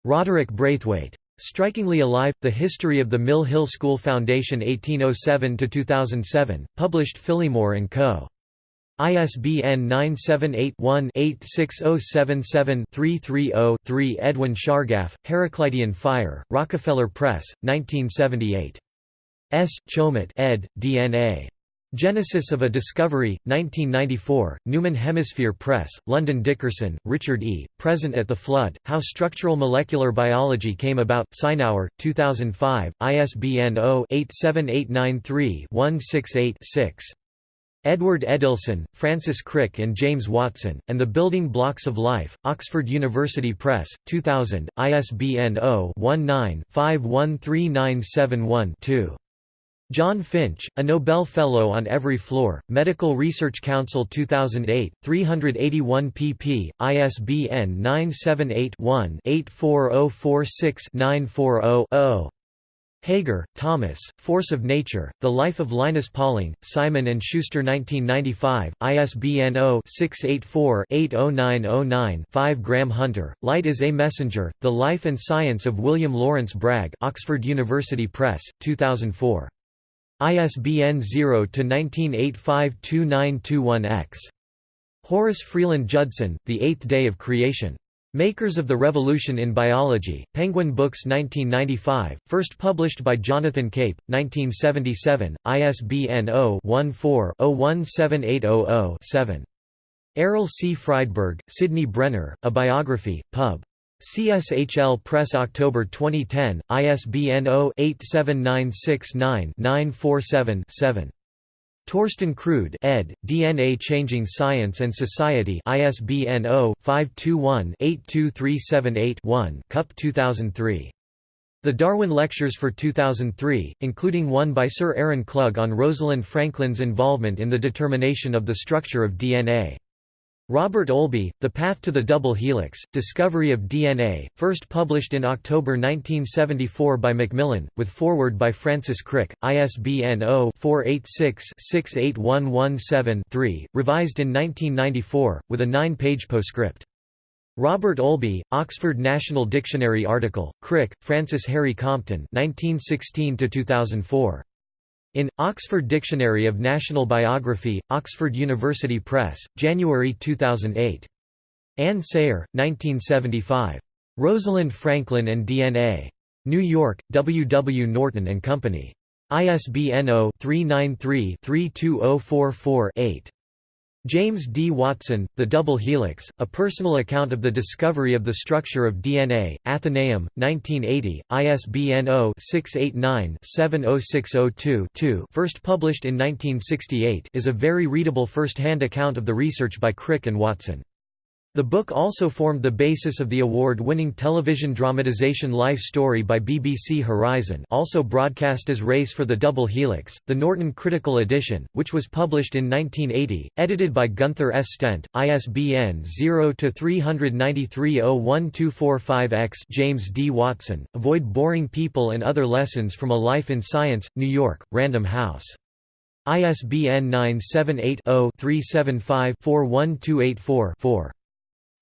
Roderick Braithwaite. Strikingly Alive, The History of the Mill Hill School Foundation 1807–2007, published Phillimore & Co. ISBN 978-1-86077-330-3 Erwin Chargaff, Heraclitean Fire, Rockefeller Press, 1978. S. Chomet ed., DNA. Genesis of a Discovery, 1994, Newman Hemisphere Press, London Dickerson, Richard E., Present at the Flood, How Structural Molecular Biology Came About, Sinauer, 2005, ISBN 0-87893-168-6. Edward Edelson, Francis Crick and James Watson, and the Building Blocks of Life, Oxford University Press, 2000, ISBN 0-19-513971-2. John Finch, a Nobel Fellow on Every Floor, Medical Research Council 2008, 381 pp. ISBN 978-1-84046-940-0. Hager, Thomas, Force of Nature, The Life of Linus Pauling, Simon & Schuster 1995, ISBN 0-684-80909-5 Graham Hunter, Light is a Messenger, The Life and Science of William Lawrence Bragg Oxford University Press, 2004. ISBN 0-19852921-X. Horace Freeland Judson, The Eighth Day of Creation. Makers of the Revolution in Biology, Penguin Books 1995, first published by Jonathan Cape, 1977, ISBN 0-14-017800-7. Errol C. Friedberg, Sidney Brenner, A Biography, Pub. CSHL Press October 2010, ISBN 0-87969-947-7. Torsten Krude ed., DNA Changing Science and Society ISBN 0-521-82378-1 Cup 2003. The Darwin Lectures for 2003, including one by Sir Aaron Klug on Rosalind Franklin's involvement in the determination of the structure of DNA. Robert Olby, The Path to the Double Helix, Discovery of DNA, first published in October 1974 by Macmillan, with foreword by Francis Crick, ISBN 0-486-68117-3, revised in 1994, with a nine-page postscript. Robert Olby, Oxford National Dictionary article, Crick, Francis Harry Compton 1916 -2004. In, Oxford Dictionary of National Biography, Oxford University Press, January 2008. Anne Sayre, 1975. Rosalind Franklin and DNA. New York, W. W. Norton and Company. ISBN 0-393-32044-8. James D. Watson, The Double Helix, A Personal Account of the Discovery of the Structure of DNA, Atheneum, 1980, ISBN 0-689-70602-2 first published in 1968 is a very readable first-hand account of the research by Crick and Watson. The book also formed the basis of the award-winning television dramatization Life Story by BBC Horizon also broadcast as Race for the Double Helix, the Norton Critical Edition, which was published in 1980, edited by Gunther S. Stent, ISBN 0-393-01245-X James D. Watson, Avoid Boring People and Other Lessons from a Life in Science, New York, Random House. ISBN 978 0 375 41284 4.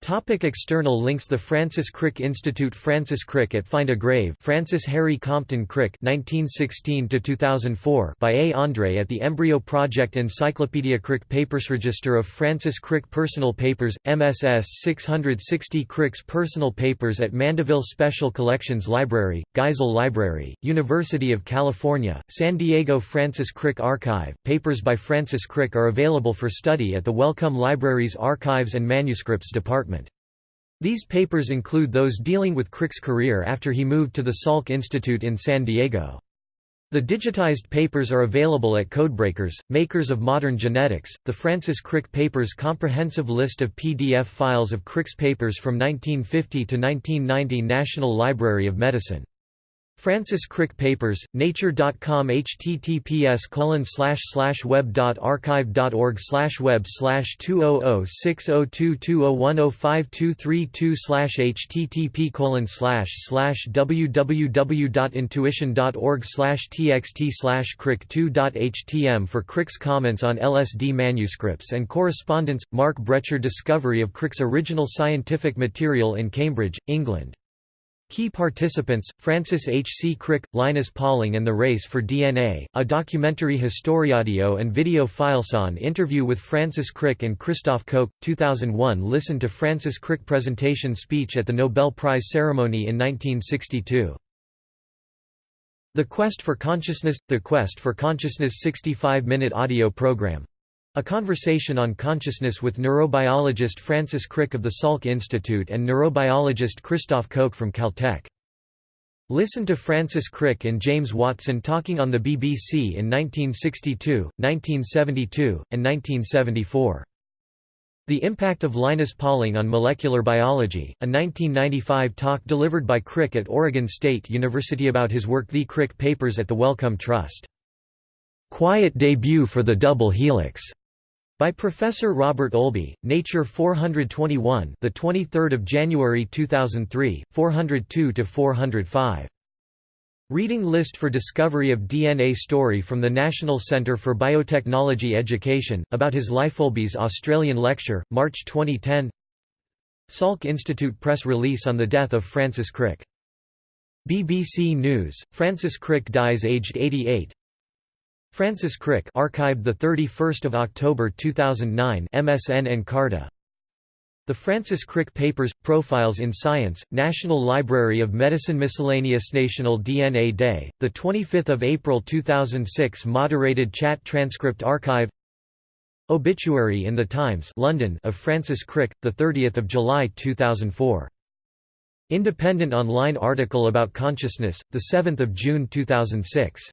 Topic external links The Francis Crick Institute Francis Crick at Find a Grave Francis Harry Compton Crick 1916 by A. Andre at the Embryo Project Encyclopedia Crick Papers Register of Francis Crick Personal Papers, MSS 660 Crick's Personal Papers at Mandeville Special Collections Library, Geisel Library, University of California, San Diego Francis Crick Archive, papers by Francis Crick are available for study at the Wellcome Library's Archives and Manuscripts Department. These papers include those dealing with Crick's career after he moved to the Salk Institute in San Diego. The digitized papers are available at Codebreakers, makers of modern genetics. The Francis Crick Papers comprehensive list of PDF files of Crick's papers from 1950 to 1990 National Library of Medicine Francis Crick Papers, Nature.com https colon slash slash web.archive.org web 200602201052232 http www.intuition.org slash txt slash crick2.htm for Crick's comments on LSD manuscripts and correspondence, Mark Bretscher Discovery of Crick's original scientific material in Cambridge, England Key participants, Francis H. C. Crick, Linus Pauling and the Race for DNA, a documentary historiaudio and video fileson interview with Francis Crick and Christoph Koch, 2001 Listen to Francis Crick presentation speech at the Nobel Prize ceremony in 1962. The Quest for Consciousness – The Quest for Consciousness 65-minute audio program a conversation on consciousness with neurobiologist Francis Crick of the Salk Institute and neurobiologist Christoph Koch from Caltech. Listen to Francis Crick and James Watson talking on the BBC in 1962, 1972, and 1974. The Impact of Linus Pauling on Molecular Biology, a 1995 talk delivered by Crick at Oregon State University about his work The Crick Papers at the Wellcome Trust. Quiet debut for the double helix by Professor Robert Olby, Nature 421, the 23rd of January 2003, 402 to 405. Reading list for discovery of DNA story from the National Centre for Biotechnology Education, about his life. Olby's Australian lecture, March 2010 Salk Institute press release on the death of Francis Crick. BBC News, Francis Crick dies aged 88 Francis Crick archived the 31st of October 2009 MSN Encarta The Francis Crick Papers Profiles in Science National Library of Medicine Miscellaneous National DNA Day the 25th of April 2006 moderated chat transcript archive. Obituary in the Times London of Francis Crick the 30th of July 2004 Independent online article about consciousness the 7th of June 2006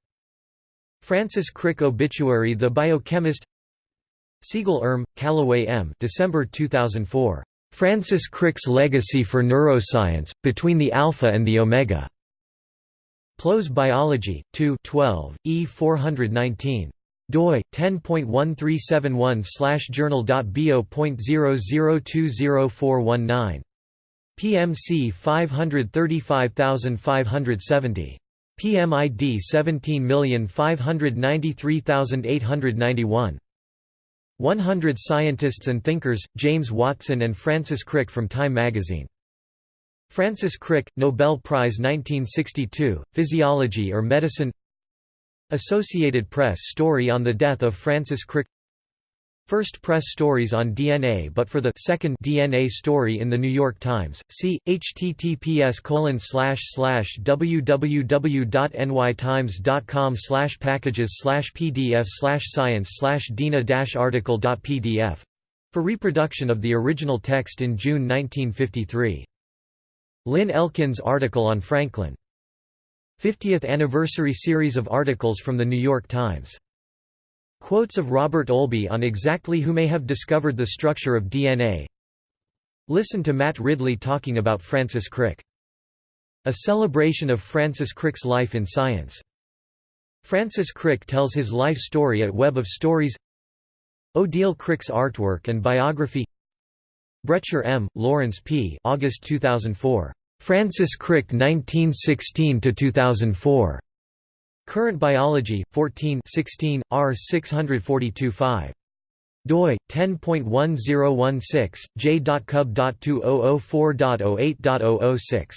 Francis Crick Obituary The Biochemist Siegel Erm, Callaway M. December 2004. Francis Crick's Legacy for Neuroscience, Between the Alpha and the Omega. PLOS Biology, 2 12, E 419 doi 10.137/journal.bo.0020419 PMC 535570 PMID 17593891. 100 Scientists and Thinkers, James Watson and Francis Crick from Time magazine. Francis Crick, Nobel Prize 1962, Physiology or Medicine Associated Press story on the death of Francis Crick First press stories on DNA but for the second DNA story in the New York Times, see, https www.nytimes.com packages pdf science dina article.pdf. For reproduction of the original text in June 1953. Lynn Elkin's article on Franklin. 50th anniversary series of articles from The New York Times Quotes of Robert Olby on exactly who may have discovered the structure of DNA Listen to Matt Ridley talking about Francis Crick. A celebration of Francis Crick's life in science. Francis Crick tells his life story at Web of Stories Odile Crick's artwork and biography Bretscher M., Lawrence P. August 2004. Francis Crick 1916–2004. Current Biology, 14 16, R 642-5 doi 10.1016 j.cub.2004.08.006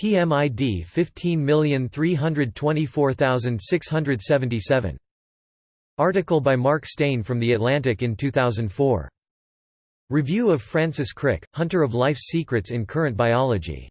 PMID 15324677 Article by Mark Steyn from The Atlantic in 2004. Review of Francis Crick, Hunter of Life's Secrets in Current Biology